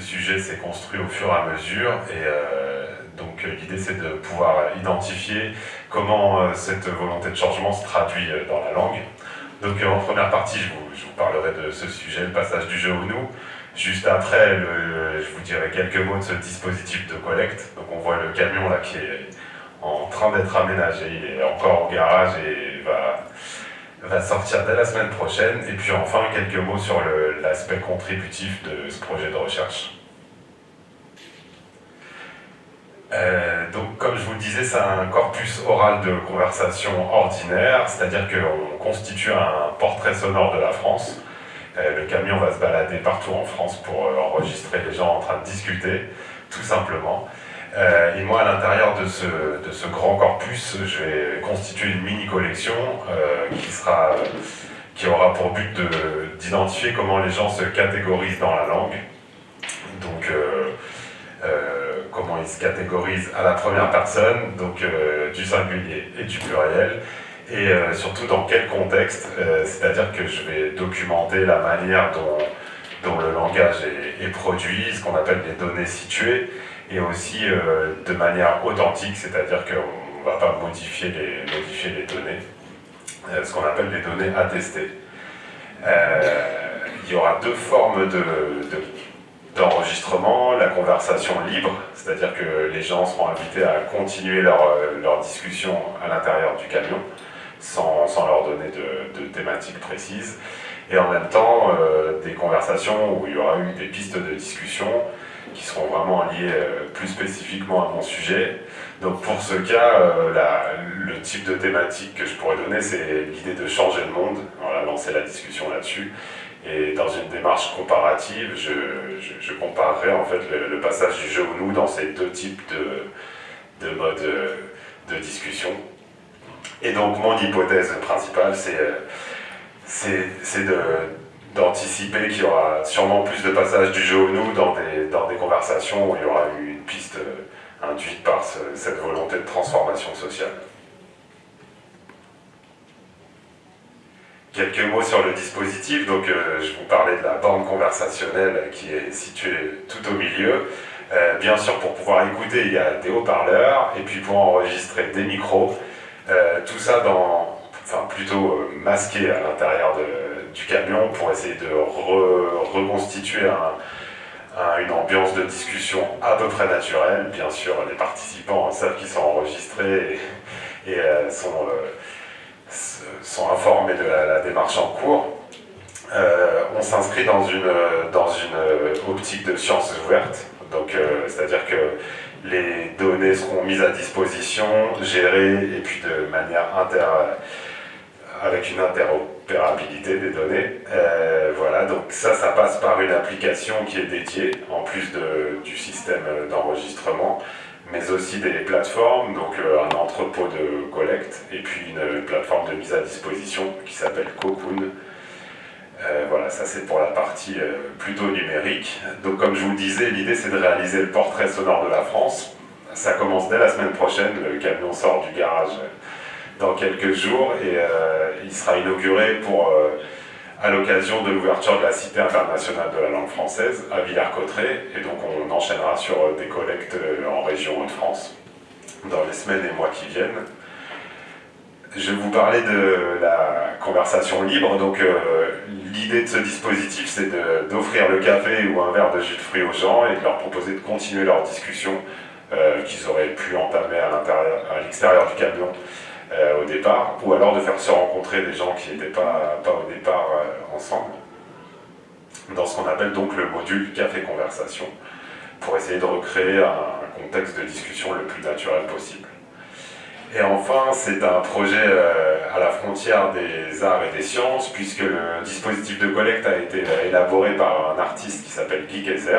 sujet s'est construit au fur et à mesure et euh, donc l'idée c'est de pouvoir identifier comment euh, cette volonté de changement se traduit euh, dans la langue. Donc en première partie je vous, parlerai de ce sujet, le passage du jeu au nous. Juste après, je vous dirai quelques mots de ce dispositif de collecte. Donc on voit le camion là qui est en train d'être aménagé. Il est encore au garage et va, sortir dès la semaine prochaine. Et puis enfin, quelques mots sur l'aspect contributif de ce projet de recherche. Euh, donc, comme je vous le disais, c'est un corpus oral de conversation ordinaire, c'est-à-dire qu'on constitue un portrait sonore de la France. Euh, le camion va se balader partout en France pour euh, enregistrer les gens en train de discuter, tout simplement. Euh, et moi, à l'intérieur de ce, de ce, grand corpus, je vais constituer une mini-collection euh, qui, sera, qui aura pour but d'identifier comment les gens se catégorisent dans la langue. Donc, euh, comment ils se catégorisent à la première personne, donc du singulier et du pluriel, et surtout dans quel contexte, c'est-à-dire que je vais documenter la manière dont, dont le langage est, est produit, ce qu'on appelle les données situées, et aussi euh, de manière authentique, c'est-à-dire qu'on ne va pas modifier les, données, euh, ce qu'on appelle les données attestées. Euh, il y aura deux formes d'enregistrement, la conversation libre, c'est-à-dire que les gens seront invités à continuer leur, leur discussion à l'intérieur du camion, sans, sans, leur donner de, de, thématiques précises, et en même temps des conversations où il y aura eu des pistes de discussion, qui seront vraiment liés euh, plus spécifiquement à mon sujet. Donc pour ce cas, euh, le type de thématique que je pourrais donner, c'est l'idée de changer le monde. On va lancer la discussion là-dessus. Et dans une démarche comparative, je, comparerai en fait le, passage du jeu au nous dans ces deux types de, de modes euh, de discussion. Et donc mon hypothèse principale, c'est de d'anticiper qu'il y aura sûrement plus de passages du jeu au nous dans des, dans des conversations où il y aura eu une piste euh, induite par cette volonté de transformation sociale. Quelques mots sur le dispositif. Donc, euh, je vous parlais de la borne conversationnelle qui est située tout au milieu. Euh, bien sûr, pour pouvoir écouter, il y a des haut-parleurs, et puis pour enregistrer des micros. tout ça dans, enfin, plutôt masqué à l'intérieur de, du camion pour essayer de reconstituer une ambiance de discussion à peu près naturelle. Bien sûr, les participants savent qu'ils sont enregistrés et, euh, sont, euh, sont, informés de la, démarche en cours. Euh, on s'inscrit dans une, optique de sciences ouvertes, c'est-à-dire que les données seront mises à disposition, gérées et puis de manière inter, avec une interopérabilité des données. Euh, voilà, donc ça, ça passe par une application qui est dédiée, en plus du système d'enregistrement, mais aussi des plateformes, donc euh, un entrepôt de collecte, et puis une, plateforme de mise à disposition qui s'appelle Cocoon. Euh, voilà, ça c'est pour la partie plutôt numérique. Donc comme je vous le disais, l'idée c'est de réaliser le portrait sonore de la France. Ça commence dès la semaine prochaine, le camion sort du garage dans quelques jours et euh, il sera inauguré pour, euh, à l'occasion de l'ouverture de la Cité internationale de la langue française à Villers-Cotterêts et donc on enchaînera sur euh, des collectes en région Hauts-de-France dans les semaines et mois qui viennent. Je vais vous parler de la conversation libre. Donc, l'idée de ce dispositif, c'est d'offrir le café ou un verre de jus de fruits aux gens et de leur proposer de continuer leur discussion qu'ils auraient pu entamer à l'extérieur du camion euh, au départ, ou alors de faire se rencontrer des gens qui n'étaient pas, pas au départ euh, ensemble, dans ce qu'on appelle donc le module café-conversation, pour essayer de recréer un contexte de discussion le plus naturel possible. Et enfin, c'est un projet euh, à la frontière des arts et des sciences, puisque le dispositif de collecte a été élaboré par un artiste qui s'appelle Guy Kaiser,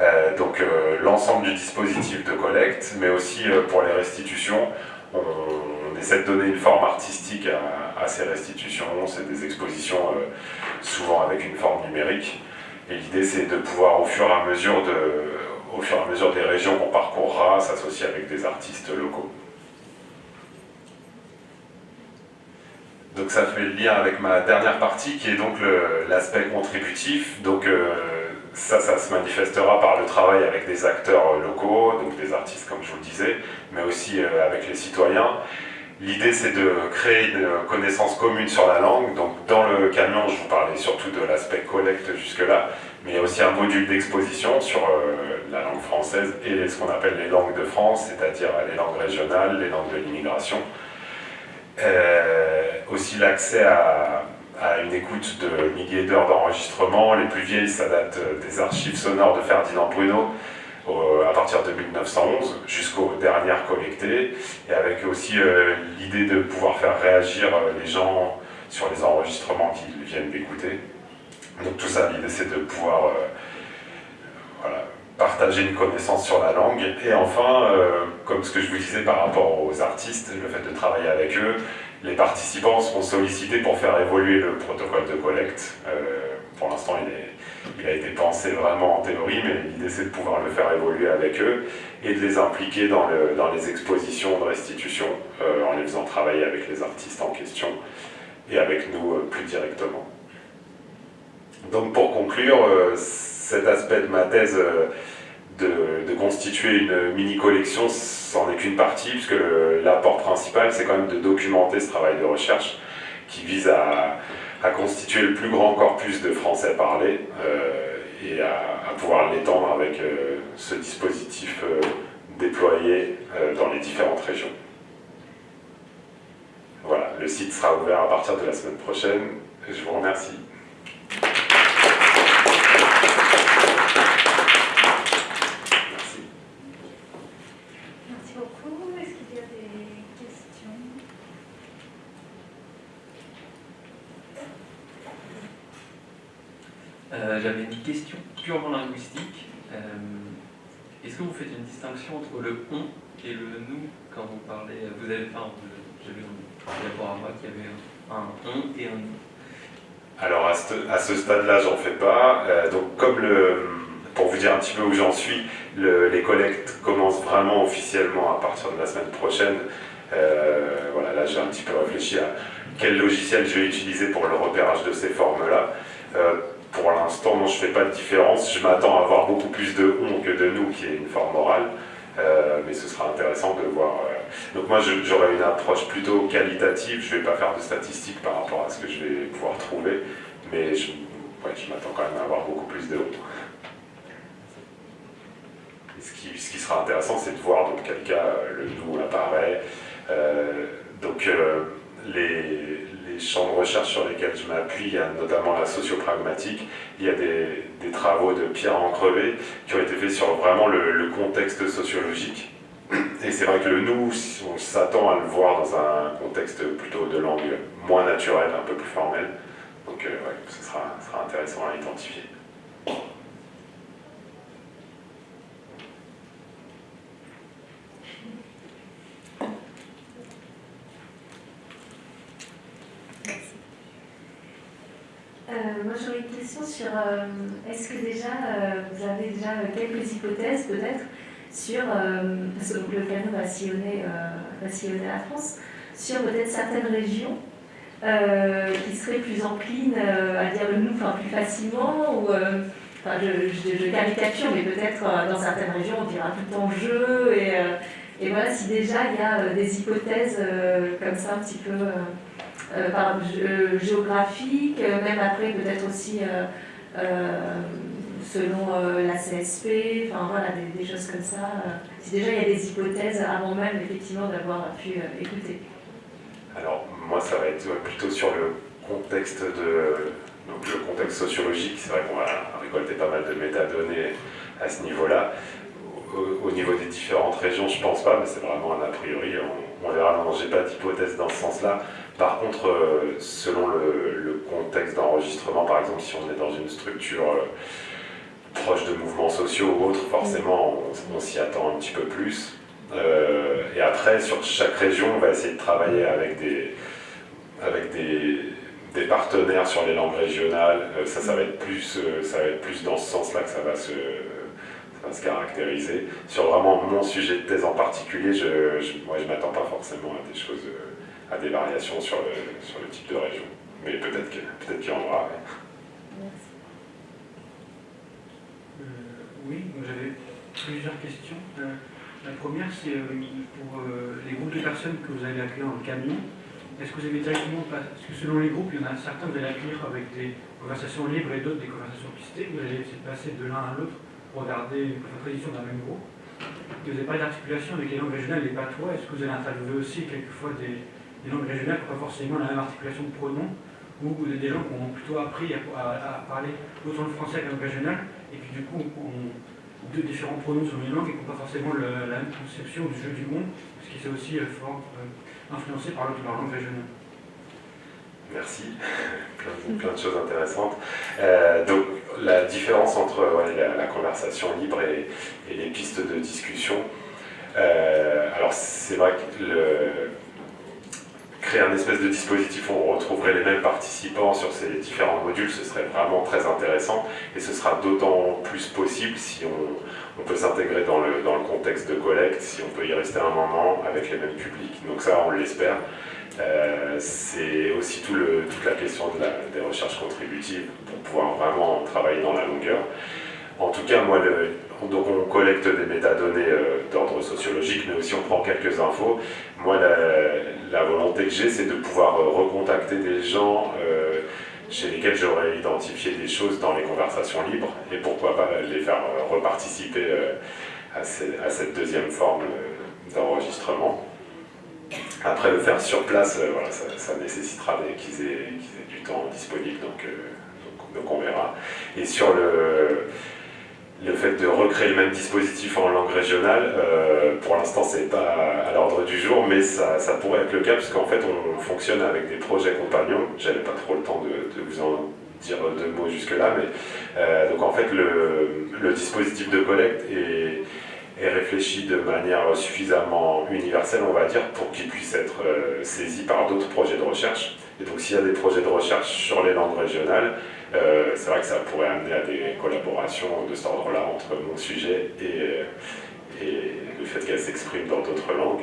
Euh, donc l'ensemble du dispositif de collecte, mais aussi pour les restitutions, on, essaie de donner une forme artistique à, ces restitutions, c'est des expositions souvent avec une forme numérique, et l'idée c'est de pouvoir au fur et à mesure, de, au fur et à mesure des régions qu'on parcourra, s'associer avec des artistes locaux. Donc ça fait le lien avec ma dernière partie qui est donc l'aspect contributif. Donc ça, ça se manifestera par le travail avec des acteurs locaux, donc des artistes comme je vous le disais, mais aussi euh, avec les citoyens. L'idée c'est de créer une connaissance commune sur la langue, donc dans le camion je vous parlais surtout de l'aspect collecte jusque-là, mais il y a aussi un module d'exposition sur euh, la langue française et ce qu'on appelle les langues de France, c'est-à-dire les langues régionales, les langues de l'immigration. Euh, aussi l'accès à, à une écoute de milliers d'heures d'enregistrement. Les plus vieilles, ça date euh, des archives sonores de Ferdinand Bruno, à partir de 1911 jusqu'aux dernières collectées, et avec aussi euh, l'idée de pouvoir faire réagir euh, les gens sur les enregistrements qu'ils viennent d'écouter. Donc tout ça, l'idée c'est de pouvoir partager une connaissance sur la langue. Et enfin, comme ce que je vous disais par rapport aux artistes, le fait de travailler avec eux, les participants seront sollicités pour faire évoluer le protocole de collecte. Euh, pour l'instant, il, a été pensé vraiment en théorie, mais l'idée c'est de pouvoir le faire évoluer avec eux et de les impliquer dans, les expositions de restitution euh, en les faisant travailler avec les artistes en question et avec nous euh, plus directement. Donc pour conclure, cet aspect de ma thèse de, constituer une mini-collection, c'en est qu'une partie, puisque l'apport principal, c'est quand même de documenter ce travail de recherche qui vise à, constituer le plus grand corpus de français parlé euh, et à, pouvoir l'étendre avec euh, ce dispositif euh, déployé dans les différentes régions. Voilà, le site sera ouvert à partir de la semaine prochaine. Je vous remercie. Euh, j'avais une question purement linguistique. Euh, est-ce que vous faites une distinction entre le on et le nous quand vous parlez Vous avez, enfin, j'ai vu moi qu'il y avait un on et un nous. Alors à ce, à ce stade-là, j'en fais pas. Euh, donc comme le, pour vous dire un petit peu où j'en suis, les collectes commencent vraiment officiellement à partir de la semaine prochaine. voilà, là j'ai un petit peu réfléchi à quel logiciel je vais utiliser pour le repérage de ces formes-là pour l'instant, je ne fais pas de différence. Je m'attends à avoir beaucoup plus de on que de nous, qui est une forme orale. Euh, mais ce sera intéressant de voir. Euh. Donc moi, j'aurai une approche plutôt qualitative. Je ne vais pas faire de statistiques par rapport à ce que je vais pouvoir trouver, mais je, m'attends quand même à avoir beaucoup plus de on. Ce qui, sera intéressant, c'est de voir dans quel cas euh, le nous apparaît. donc les, champs de recherche sur lesquels je m'appuie, il y a notamment la sociopragmatique, il y a des, travaux de Pierre Encrevé qui ont été faits sur vraiment le, contexte sociologique. Et c'est vrai que le nous, on s'attend à le voir dans un contexte plutôt de langue moins naturelle, un peu plus formelle. Donc euh, ce sera intéressant à identifier. Euh, moi j'aurais une question sur euh, est-ce que déjà euh, vous avez déjà quelques hypothèses peut-être sur, parce que le canon va sillonner, la France, sur peut-être certaines régions qui seraient plus enclines à dire le nous plus facilement ou enfin, je, caricature mais peut-être dans certaines régions on dira tout en jeu et, voilà si déjà il y a des hypothèses comme ça un petit peu par, euh, géographique, euh, même après peut-être aussi selon la CSP, enfin voilà, des, choses comme ça. si déjà il y a des hypothèses avant même effectivement d'avoir pu écouter. Alors moi ça va être plutôt sur le contexte de donc le contexte sociologique, c'est vrai qu'on va récolter pas mal de métadonnées à ce niveau-là. Au, niveau des différentes régions, je pense pas, mais c'est vraiment un a priori, on, on verra, non, j'ai pas d'hypothèse dans ce sens-là. Par contre, euh, selon le, contexte d'enregistrement, par exemple, si on est dans une structure euh, proches de mouvements sociaux ou autres, forcément, on, s'y attend un petit peu plus. Euh, et après, sur chaque région, on va essayer de travailler avec des, partenaires sur les langues régionales. Ça, ça va être plus, ça va plus dans ce sens-là que ça va se, caractériser. Sur vraiment mon sujet de thèse en particulier, je, je m'attends pas forcément à des choses, à des variations sur le, sur le type de région. Mais peut-être qu'il peut qu'il y en aura. oui, j'avais plusieurs questions. la première, c'est pour les groupes de personnes que vous allez accueillir le camion. Est-ce que vous avez directement, parce que selon les groupes, il y en a certains que vous allez accueillir avec des conversations libres et d'autres des conversations pistées, vous allez essayer de passer de l'un à l'autre pour garder une tradition d'un même groupe. vous n'avez pas d'articulation avec les langues régionales et les patois? Est-ce que vous allez interviewer aussi quelquefois des, langues régionales qui n'ont pas forcément la même articulation de pronoms ou des gens qui ont plutôt appris à, parler autant le français que la langue régionale et qui du coup ont deux différents pronoms sur les langues et qui n'ont pas forcément la même conception du jeu du monde, ce qui s'est aussi euh, fort, euh, influencé par leur langue régionale. Merci, plein de, choses intéressantes. Euh, donc la différence entre la, conversation libre et, les pistes de discussion, euh, alors c'est vrai que le, créer un espèce de dispositif où on retrouverait les mêmes participants sur ces différents modules, ce serait vraiment très intéressant et ce sera d'autant plus possible si on, peut s'intégrer dans le, dans le contexte de collecte, si on peut y rester un moment avec les mêmes publics. Donc ça, on l'espère. Euh, c'est aussi toute la question des recherches contributives pour pouvoir vraiment travailler dans la longueur. En tout cas, moi, on collecte des métadonnées euh, d'ordre sociologique, mais aussi on prend quelques infos. Moi, la, volonté que j'ai, c'est de pouvoir euh, recontacter des gens euh, chez lesquels j'aurais identifié des choses dans les conversations libres, et pourquoi pas les faire reparticiper à, cette deuxième forme d'enregistrement. Après, le faire sur place, ça, nécessitera qu'ils aient, du temps disponible, donc, donc, on verra. Et sur le le fait de recréer le même dispositif en langue régionale, euh, pour l'instant c'est pas à l'ordre du jour, mais ça, pourrait être le cas, puisqu'en fait on fonctionne avec des projets compagnons, j'avais pas trop le temps de, vous en dire deux mots jusque là, mais euh, donc en fait le, dispositif de collecte est, réfléchi de manière suffisamment universelle, on va dire, pour qu'il puisse être euh, saisi par d'autres projets de recherche. Et donc s'il y a des projets de recherche sur les langues régionales, euh, c'est vrai que ça pourrait amener à des collaborations de cet ordre-là entre mon sujet et, le fait qu'elle s'exprime dans d'autres langues.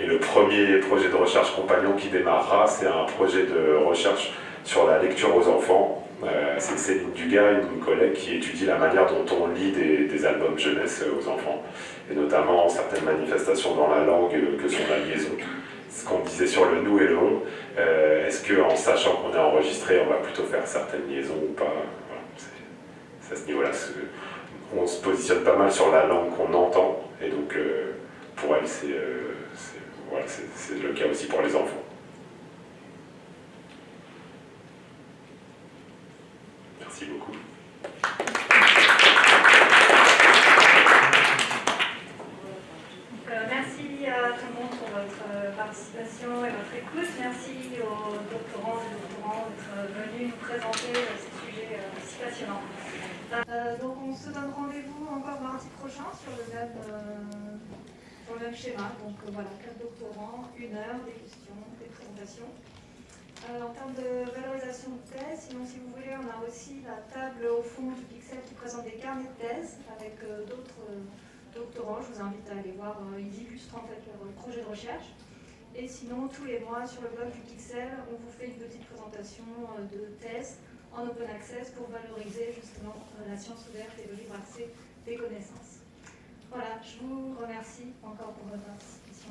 Et le premier projet de recherche compagnon qui démarrera, c'est un projet de recherche sur la lecture aux enfants. Euh, c'est Céline Dugas, une collègue, qui étudie la manière dont on lit des, albums jeunesse aux enfants, et notamment certaines manifestations dans la langue que sont la liaison ce qu'on disait sur le nous et le on, euh, est-ce qu'en sachant qu'on est enregistré, on va plutôt faire certaines liaisons ou pas C'est à ce niveau-là. On se positionne pas mal sur la langue qu'on entend, et donc euh, pour elle, euh, c'est le cas aussi pour les enfants. Merci beaucoup. Et votre écoute. Merci aux doctorants et doctorants d'être venus nous présenter ces sujets euh, si passionnants. Euh, donc on se donne rendez-vous encore mardi prochain sur le même, euh, sur le même schéma. Donc voilà, quatre doctorants, une heure, des questions, des présentations. en termes de valorisation de thèse, sinon si vous voulez, on a aussi la table au fond du Pixel qui présente des carnets de thèse avec d'autres doctorants. Je vous invite à aller voir, ils illustrent en fait leur projet de recherche. Et sinon, tous les mois, sur le blog du Pixel, on vous fait une petite présentation euh, de tests en open access pour valoriser justement euh, la science ouverte et le libre accès des connaissances. Voilà, je vous remercie encore pour votre participation.